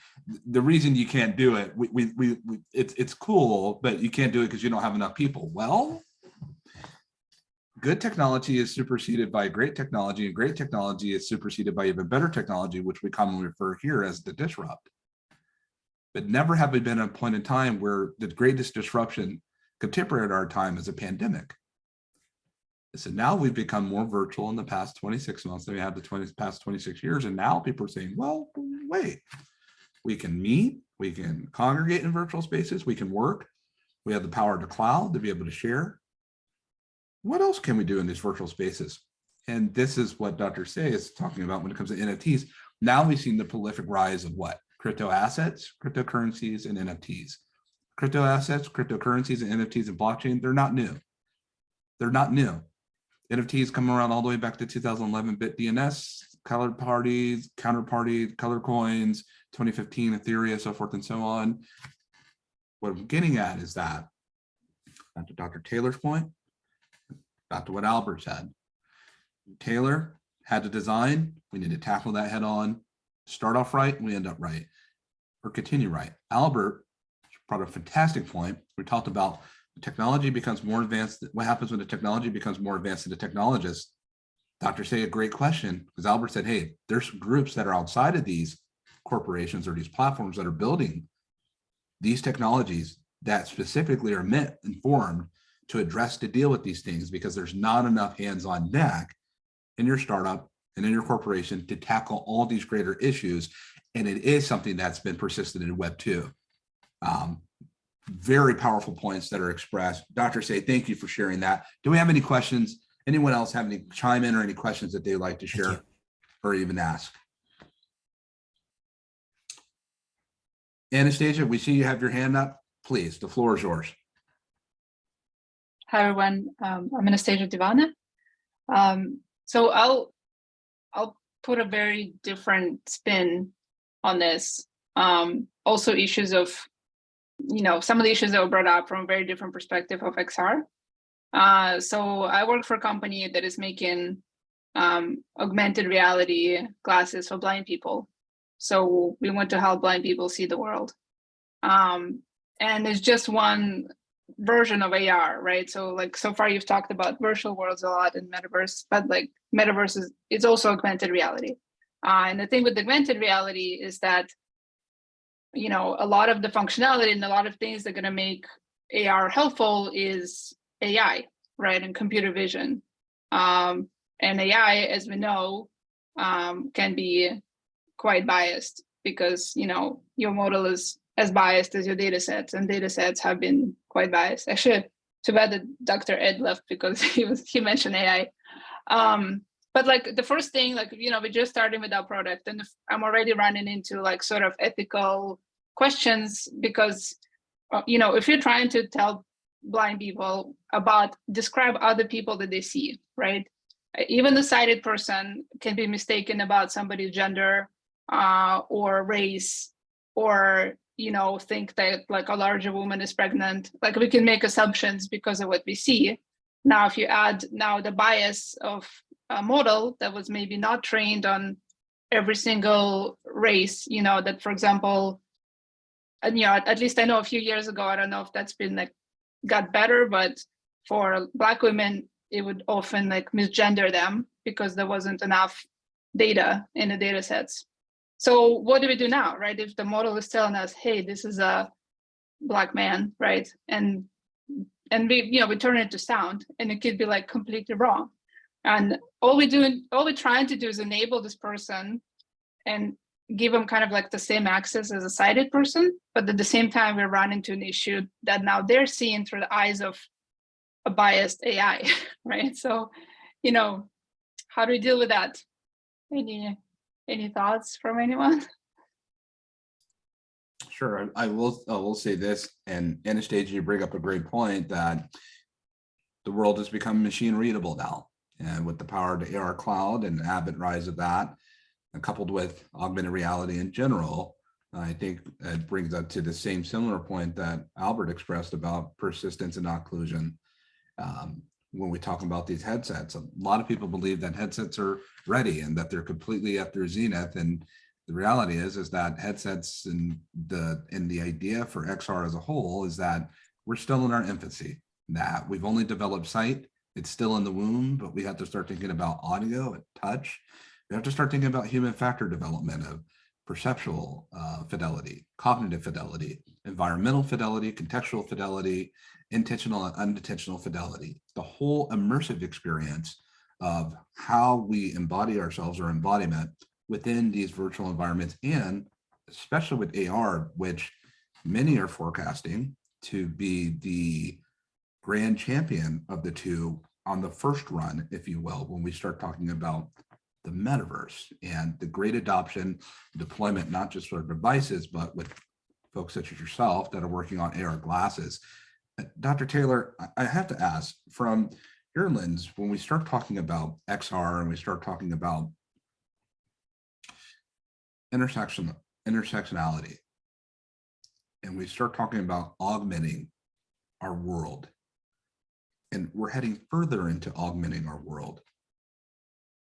the reason you can't do it, we, we, we, we it's, it's cool, but you can't do it because you don't have enough people. Well, good technology is superseded by great technology and great technology is superseded by even better technology, which we commonly refer here as the disrupt. But never have we been at a point in time where the greatest disruption contemporary at our time is a pandemic. So now we've become more virtual in the past 26 months than we had the 20 past 26 years. And now people are saying, well, wait, we can meet, we can congregate in virtual spaces, we can work. We have the power the cloud to be able to share. What else can we do in these virtual spaces? And this is what Dr. Say is talking about when it comes to NFTs. Now we've seen the prolific rise of what? Crypto assets, cryptocurrencies, and NFTs. Crypto assets, cryptocurrencies, and NFTs and blockchain, they're not new. They're not new. NFTs come around all the way back to 2011 BitDNS, colored parties, counterparty, color coins, 2015 Ethereum, so forth and so on. What I'm getting at is that, back to Dr. Taylor's point, back to what Albert said. Taylor had to design, we need to tackle that head on, start off right, we end up right, or continue right. Albert brought a fantastic point. We talked about the technology becomes more advanced. What happens when the technology becomes more advanced than the technologist? Dr. Say a great question because Albert said, hey, there's groups that are outside of these corporations or these platforms that are building these technologies that specifically are meant and formed to address to deal with these things because there's not enough hands on deck in your startup and in your corporation to tackle all these greater issues. And it is something that's been persistent in Web 2. Um, very powerful points that are expressed. Dr. Say, thank you for sharing that. Do we have any questions? Anyone else have any chime in or any questions that they'd like to share or even ask? Anastasia, we see you have your hand up. Please, the floor is yours. Hi, everyone. Um, I'm Anastasia Divana. Um, so I'll I'll put a very different spin on this. Um, also issues of, you know, some of the issues that were brought up from a very different perspective of XR. Uh, so I work for a company that is making um, augmented reality glasses for blind people. So we want to help blind people see the world. Um, and there's just one version of AR, right? So like so far you've talked about virtual worlds a lot and metaverse, but like metaverse is it's also augmented reality. Uh, and the thing with augmented reality is that, you know, a lot of the functionality and a lot of things that are going to make AR helpful is AI, right? And computer vision. Um, And AI, as we know, um, can be quite biased because, you know, your model is as biased as your data sets and data sets have been quite biased. Actually, too bad that Dr. Ed left because (laughs) he was he mentioned AI. Um, but like the first thing, like, you know, we're just starting with our product and I'm already running into like sort of ethical questions because, uh, you know, if you're trying to tell blind people about, describe other people that they see, right? Even the sighted person can be mistaken about somebody's gender uh, or race or, you know, think that like a larger woman is pregnant. Like we can make assumptions because of what we see. Now, if you add now the bias of a model that was maybe not trained on every single race, you know, that for example, and you know, at, at least I know a few years ago, I don't know if that's been like got better, but for black women, it would often like misgender them because there wasn't enough data in the data sets. So what do we do now, right? If the model is telling us, hey, this is a black man, right? And and we, you know, we turn it to sound and it could be like completely wrong. And all we do, all we're trying to do is enable this person and give them kind of like the same access as a sighted person, but at the same time, we run into an issue that now they're seeing through the eyes of a biased AI, (laughs) right? So, you know, how do we deal with that? Any any thoughts from anyone? Sure, I will, I will say this, and Anastasia, you bring up a great point that the world has become machine readable now. And with the power the AR cloud and avid rise of that, coupled with augmented reality in general, I think it brings up to the same similar point that Albert expressed about persistence and occlusion. Um, when we talk about these headsets, a lot of people believe that headsets are ready and that they're completely at their zenith. And the reality is, is that headsets and the, and the idea for XR as a whole is that we're still in our infancy, that we've only developed sight, it's still in the womb, but we have to start thinking about audio and touch. We have to start thinking about human factor development of perceptual uh, fidelity, cognitive fidelity, environmental fidelity, contextual fidelity, intentional and unintentional fidelity, the whole immersive experience of how we embody ourselves or embodiment within these virtual environments and especially with AR, which many are forecasting to be the grand champion of the two on the first run, if you will, when we start talking about the metaverse and the great adoption, deployment, not just for devices, but with folks such as yourself that are working on AR glasses. Uh, Dr. Taylor, I- I have to ask from your lens, when we start talking about XR and we start talking about intersection, intersectionality, and we start talking about augmenting our world, and we're heading further into augmenting our world,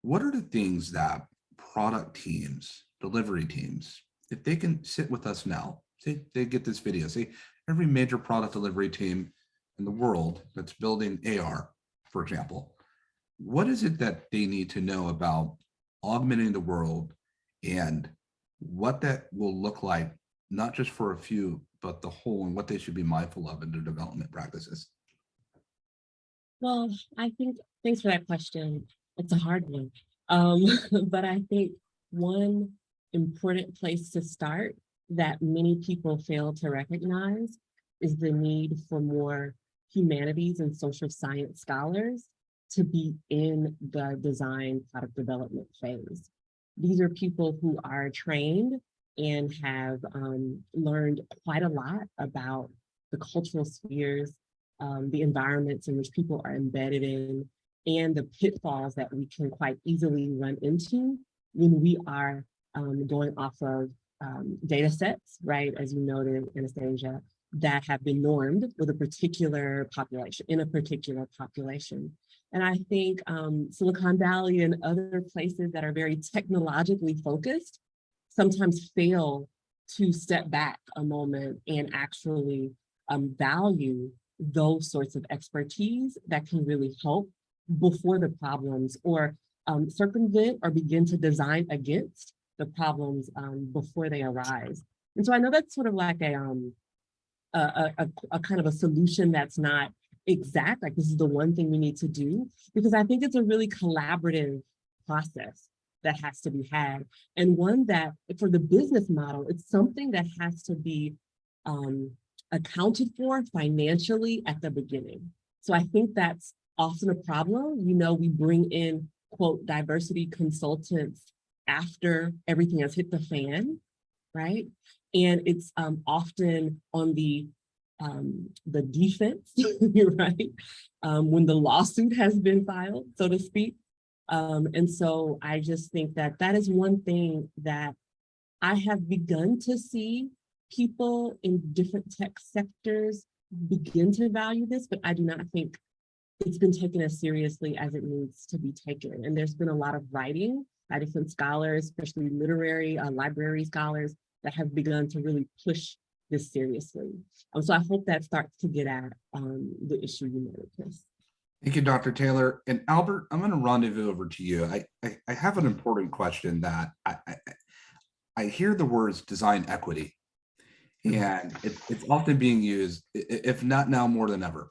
what are the things that product teams, delivery teams, if they can sit with us now, say they get this video, say every major product delivery team in the world that's building AR, for example, what is it that they need to know about augmenting the world and what that will look like, not just for a few, but the whole and what they should be mindful of in their development practices? Well, I think, thanks for that question. It's a hard one. Um, (laughs) but I think one important place to start that many people fail to recognize is the need for more humanities and social science scholars to be in the design product development phase. These are people who are trained and have um, learned quite a lot about the cultural spheres, um, the environments in which people are embedded in, and the pitfalls that we can quite easily run into when we are um, going off of um, data sets, right, as you noted, Anastasia, that have been normed with a particular population, in a particular population. And I think um, Silicon Valley and other places that are very technologically focused sometimes fail to step back a moment and actually um, value those sorts of expertise that can really help before the problems or um, circumvent or begin to design against the problems um, before they arise. And so I know that's sort of like a, um, a, a, a, a kind of a solution that's not exact, like this is the one thing we need to do, because I think it's a really collaborative process that has to be had. And one that, for the business model, it's something that has to be um, accounted for financially at the beginning. So I think that's often a problem. You know, we bring in, quote, diversity consultants after everything has hit the fan, right? And it's um, often on the um, the defense, (laughs) right? Um, when the lawsuit has been filed, so to speak. Um, and so I just think that that is one thing that I have begun to see people in different tech sectors begin to value this, but I do not think it's been taken as seriously as it needs to be taken. And there's been a lot of writing by different scholars, especially literary, uh, library scholars that have begun to really push this seriously. Um, so I hope that starts to get at um, the issue you Chris. Thank you, Dr. Taylor. And Albert, I'm going to rendezvous over to you. I, I, I have an important question that I, I, I hear the words design equity, and it, it's often being used, if not now more than ever.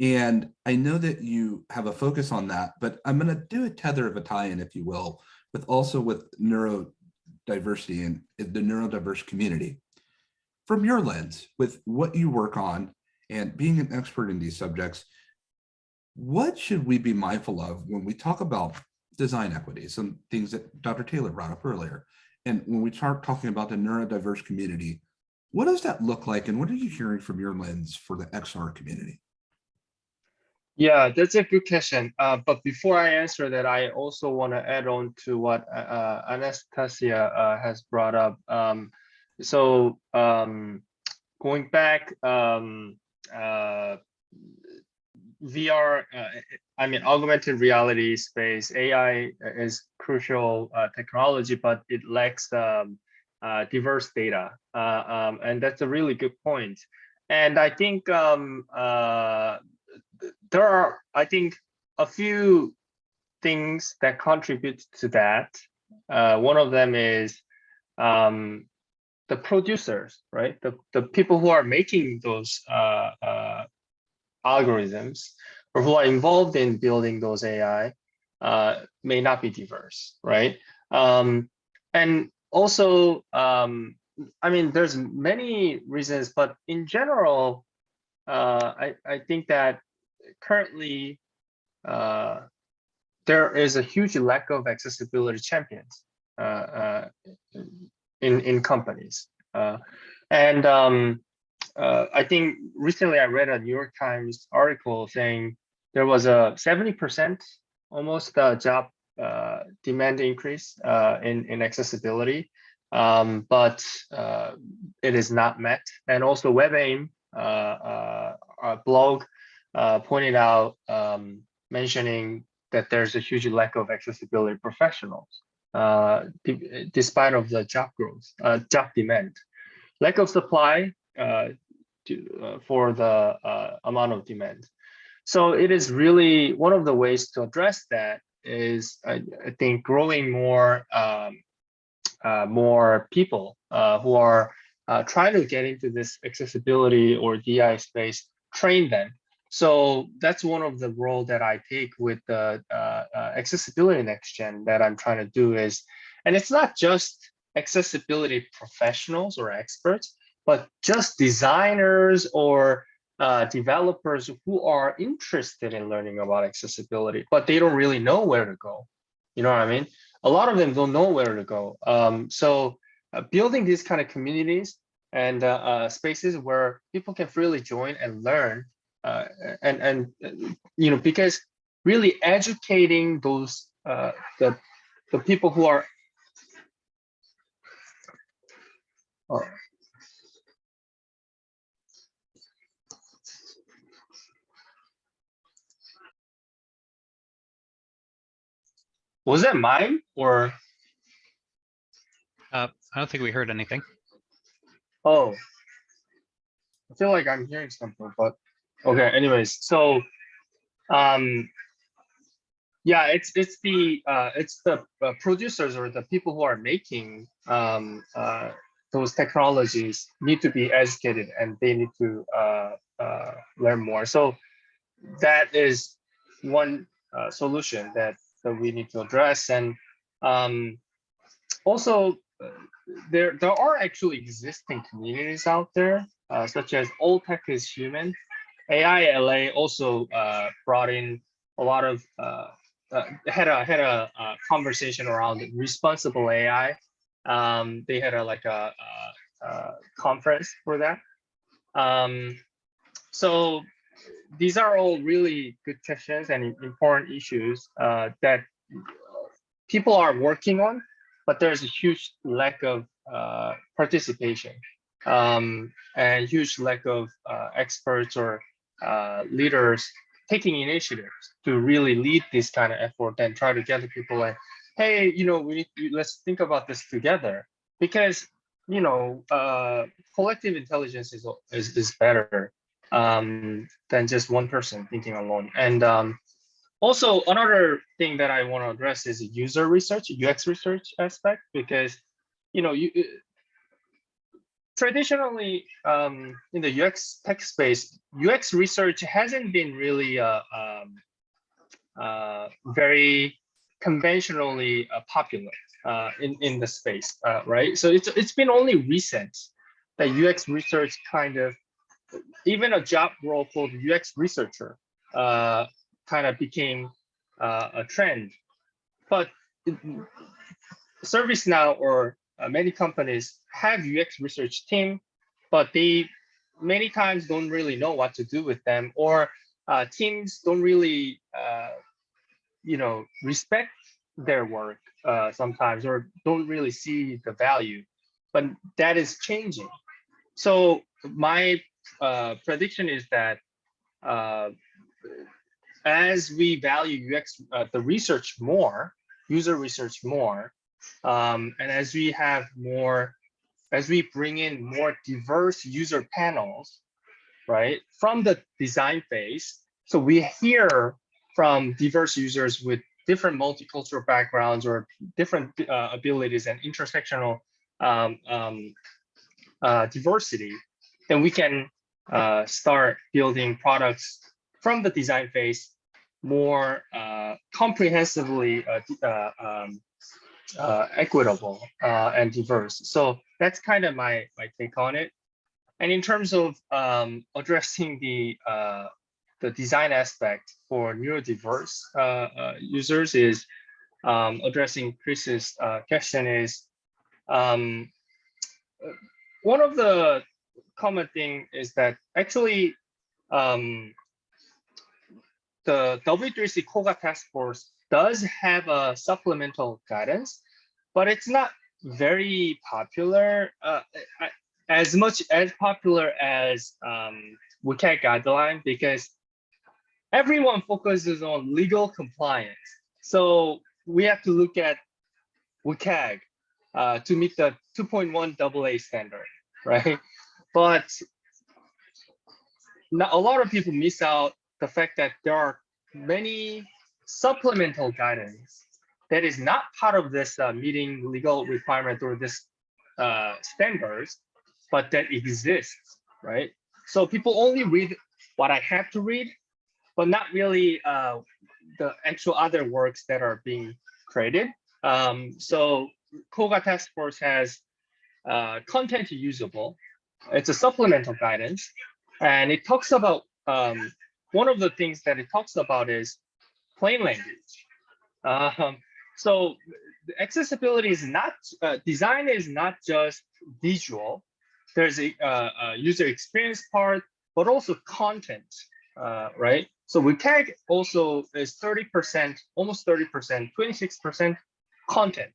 And I know that you have a focus on that, but I'm going to do a tether of a tie-in, if you will, with also with neurodiversity and the neurodiverse community. From your lens, with what you work on and being an expert in these subjects, what should we be mindful of when we talk about design equity, some things that Dr. Taylor brought up earlier? And when we start talking about the neurodiverse community, what does that look like? And what are you hearing from your lens for the XR community? Yeah, that's a good question. Uh, but before I answer that, I also want to add on to what uh, uh, Anastasia uh, has brought up. Um, so um, going back, um, uh, VR, uh, I mean, augmented reality space, AI is crucial uh, technology, but it lacks um, uh, diverse data. Uh, um, and that's a really good point. And I think um, uh, there are, I think, a few things that contribute to that. One of them is um, the producers, right? The, the people who are making those uh, uh, algorithms or who are involved in building those AI uh, may not be diverse, right? Um, and also, um, I mean, there's many reasons, but in general, uh, I, I think that currently uh, there is a huge lack of accessibility champions uh, in in companies, uh, and um, uh, I think recently I read a New York Times article saying there was a seventy percent almost uh, job uh, demand increase uh, in in accessibility, um, but uh, it is not met, and also WebAIM uh, blog pointed out, um, mentioning that there's a huge lack of accessibility professionals, uh, despite of the job growth, uh, job demand. Lack of supply uh, to, uh, for the uh, amount of demand. So it is really one of the ways to address that is, I, I think, growing more um, uh, more people who are trying to get into this accessibility or DI space, train them. So that's one of the role that I take with the uh, uh, accessibility next gen that I'm trying to do is, and it's not just accessibility professionals or experts, but just designers or uh, developers who are interested in learning about accessibility, but they don't really know where to go. You know what I mean? A lot of them don't know where to go. Um, so uh, building these kind of communities and uh, uh, spaces where people can freely join and learn uh, and and uh, you know because really educating those uh, the the people who are oh. was that mine or Uh, I don't think we heard anything. oh I feel like I'm hearing something but okay anyways so um yeah it's it's the uh it's the uh, producers or the people who are making um uh those technologies need to be educated and they need to uh uh learn more so that is one uh, solution that, that we need to address. And um, also, there there are actually existing communities out there, such as All Tech is Human. AI LA also uh, brought in a lot of uh, uh, had a had a, uh conversation around responsible AI. Um, they had a like a, a, a conference for that. Um, so these are all really good questions and important issues uh, that people are working on, but there's a huge lack of uh, participation um, and huge lack of uh, experts or uh, leaders taking initiatives to really lead this kind of effort and try to gather people like, hey, you know, we let's think about this together because you know, uh, collective intelligence is is, is better um, than just one person thinking alone. And um, also another thing that I want to address is user research, UX research aspect, because you know, you traditionally um, in the UX tech space, UX research hasn't been really uh, um, uh, very conventionally uh, popular uh, in in the space, uh, right? So it's it's been only recent that UX research kind of even a job role called UX researcher uh, kind of became a trend. But ServiceNow or uh, many companies have UX research team, but they many times don't really know what to do with them, or uh, teams don't really, uh, you know, respect their work uh, sometimes, or don't really see the value. But that is changing. So my uh, prediction is that uh, as we value UX, the research more, user research more, um, and as we have more, as we bring in more diverse user panels, right, from the design phase, so we hear from diverse users with different multicultural backgrounds or different uh, abilities and intersectional um, um, uh, diversity, then we can uh, start building products from the design phase more uh, comprehensively uh, uh, um, uh, equitable uh, and diverse. So that's kind of my, my take on it. And in terms of um, addressing the uh, the design aspect for neurodiverse uh, uh, users is um, addressing Chris's uh, question is um, one of the common thing is that actually um, the W3C COGA task force does have a supplemental guidance, but it's not very popular, uh, as much as popular as um, WCAG guideline because everyone focuses on legal compliance. So we have to look at WCAG uh, to meet the 2.1 AA standard, right? But not, a lot of people miss out the fact that there are many supplemental guidance that is not part of this uh, meeting legal requirement or this uh, standards, but that exists, right? So people only read what I have to read, but not really uh, the actual other works that are being created. Um, so COGA Task Force has uh, content usable. It's a supplemental guidance, and it talks about um, one of the things that it talks about is plain language. Um, so accessibility is not uh, design is not just visual. There's a, uh, a user experience part, but also content, uh, right? So WCAG also is 30%, almost 30%, 26% content.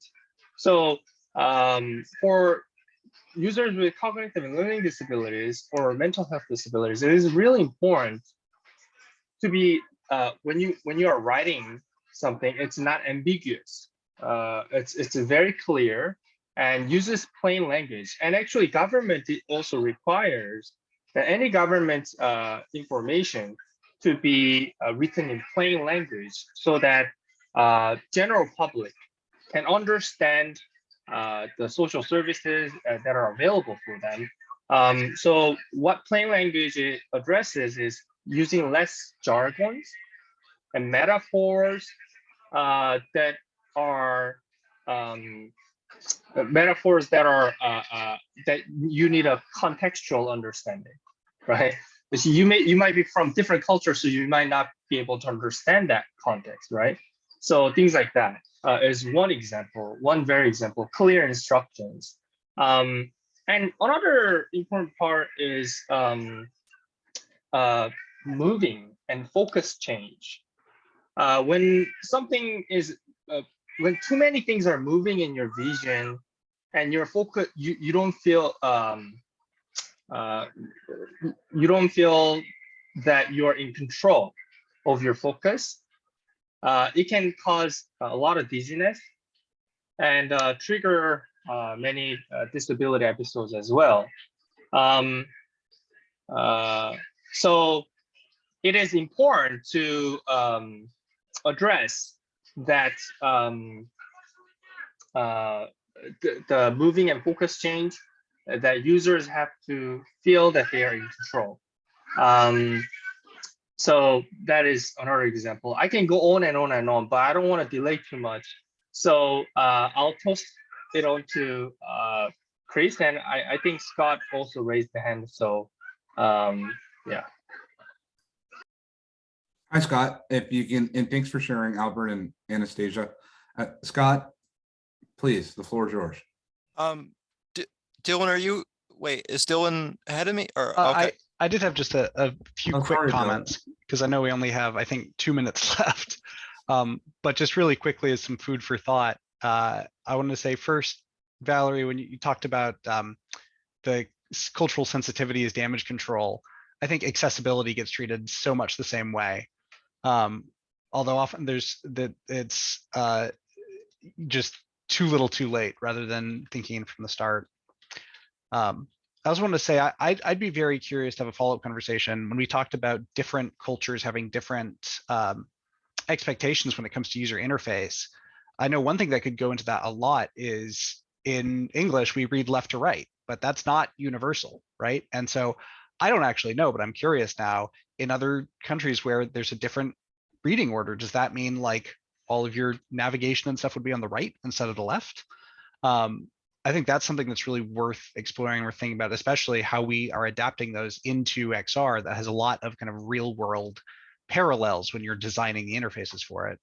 So um, for users with cognitive and learning disabilities or mental health disabilities, it is really important to be uh, when you when you are writing something, it's not ambiguous. Uh, it's it's very clear and uses plain language. And actually, government also requires that any government uh, information to be uh, written in plain language so that uh, general public can understand uh, the social services that are available for them. Um, so what plain language addresses is using less jargons and metaphors uh, that are um, metaphors that are uh, uh, that you need a contextual understanding, right? Because you may you might be from different cultures, so you might not be able to understand that context, right? So things like that uh, is one example, one very example, clear instructions. Um, and another important part is um, uh, moving and focus change. Uh, when something is, uh, when too many things are moving in your vision and your focus, you, you don't feel, um, uh, you don't feel that you're in control of your focus. Uh, it can cause a lot of dizziness and uh, trigger uh, many disability episodes as well. Um, uh, so it is important to um, address that um, uh, the, the moving and focus change that users have to feel that they are in control. Um, so that is another example. I can go on and on and on, but I don't want to delay too much. So uh, I'll toss it on to uh, Chris, and I, I think Scott also raised the hand. So um, yeah. Hi, Scott, if you can, and thanks for sharing Albert and Anastasia. Uh, Scott, please, the floor is yours. Um, D- Dylan, are you, wait, is Dylan ahead of me or, Uh, okay, I, I did have just a, a few Oh, quick sorry, comments, because I know we only have, I think, two minutes (laughs) left. Um, but just really quickly as some food for thought, uh, I want to say first, Valerie, when you, you talked about um, the cultural sensitivity as damage control, I think accessibility gets treated so much the same way. Um, although often there's that it's uh, just too little too late rather than thinking from the start. Um, I also want to say I, I'd, I'd be very curious to have a follow-up conversation when we talked about different cultures having different um, expectations when it comes to user interface. I know one thing that could go into that a lot is in English, we read left to right, but that's not universal, right? And so I don't actually know, but I'm curious now in other countries where there's a different reading order, does that mean like all of your navigation and stuff would be on the right instead of the left? Um, I think that's something that's really worth exploring or thinking about, especially how we are adapting those into XR that has a lot of kind of real world parallels when you're designing the interfaces for it.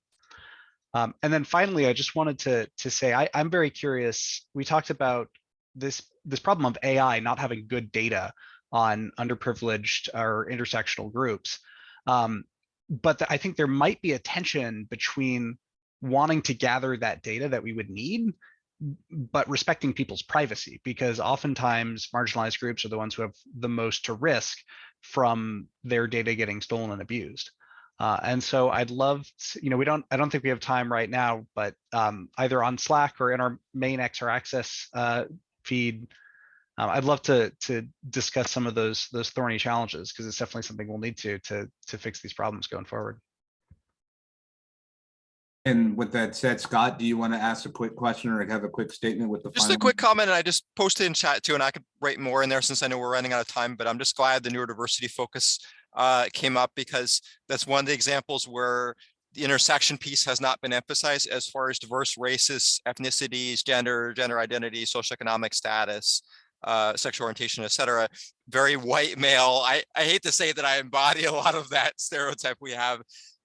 Um, and then finally, I just wanted to to say I, I'm very curious. We talked about this this problem of AI not having good data on underprivileged or intersectional groups. Um, but the- I think there might be a tension between wanting to gather that data that we would need but respecting people's privacy because oftentimes marginalized groups are the ones who have the most to risk from their data getting stolen and abused. Uh, and so I'd love, to, you know, we don't, I don't think we have time right now, but um, either on Slack or in our main XR Access uh, feed, uh, I'd love to to discuss some of those those thorny challenges because it's definitely something we'll need to to to fix these problems going forward. And with that said, Scott, do you want to ask a quick question or have a quick statement with the just final? a quick comment, and I just posted in chat too, and I could write more in there since I know we're running out of time, but I'm just glad the neurodiversity focus uh, came up because that's one of the examples where the intersection piece has not been emphasized as far as diverse races, ethnicities, gender, gender identity, socioeconomic status, uh, sexual orientation, et cetera. Very white male. I, I hate to say that I embody (laughs) a lot of that stereotype we have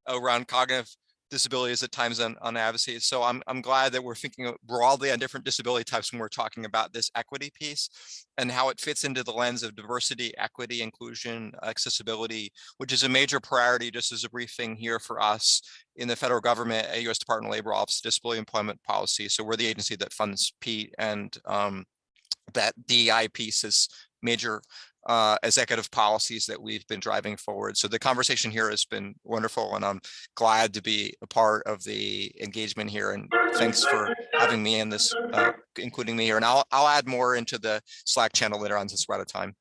around cognitive disabilities at times on, on advocacy. So I'm, I'm glad that we're thinking broadly on different disability types when we're talking about this equity piece and how it fits into the lens of diversity, equity, inclusion, accessibility, which is a major priority, just as a briefing here for us in the federal government, at U.S. Department of Labor Office Disability Employment Policy. So we're the agency that funds PEAT and um, that DEI piece is major uh, executive policies that we've been driving forward. So the conversation here has been wonderful and I'm glad to be a part of the engagement here. And thanks for having me in this, uh, including me here. And I'll, I'll add more into the Slack channel later on since we're out of time.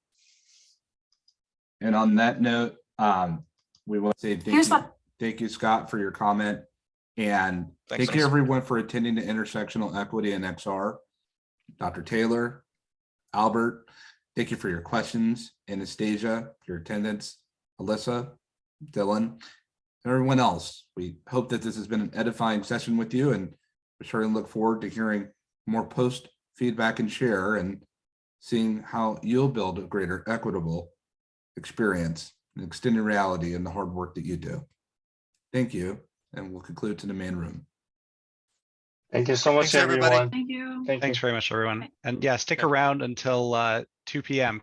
And on that note, um, we will say thank Here's you, what- thank you, Scott, for your comment. And Thanks, thank you everyone for attending the intersectional equity and XR. Dr. Taylor, Albert, thank you for your questions. Anastasia, your attendance, Alyssa, Dylan, and everyone else. We hope that this has been an edifying session with you and we certainly look forward to hearing more post feedback and share and seeing how you'll build a greater equitable experience and extended reality in the hard work that you do. Thank you, and we'll conclude to the main room. Thank you so much, Thanks, everybody. everyone. Thank you. Thank you. Thanks very much, everyone. And yeah, stick around until uh, two PM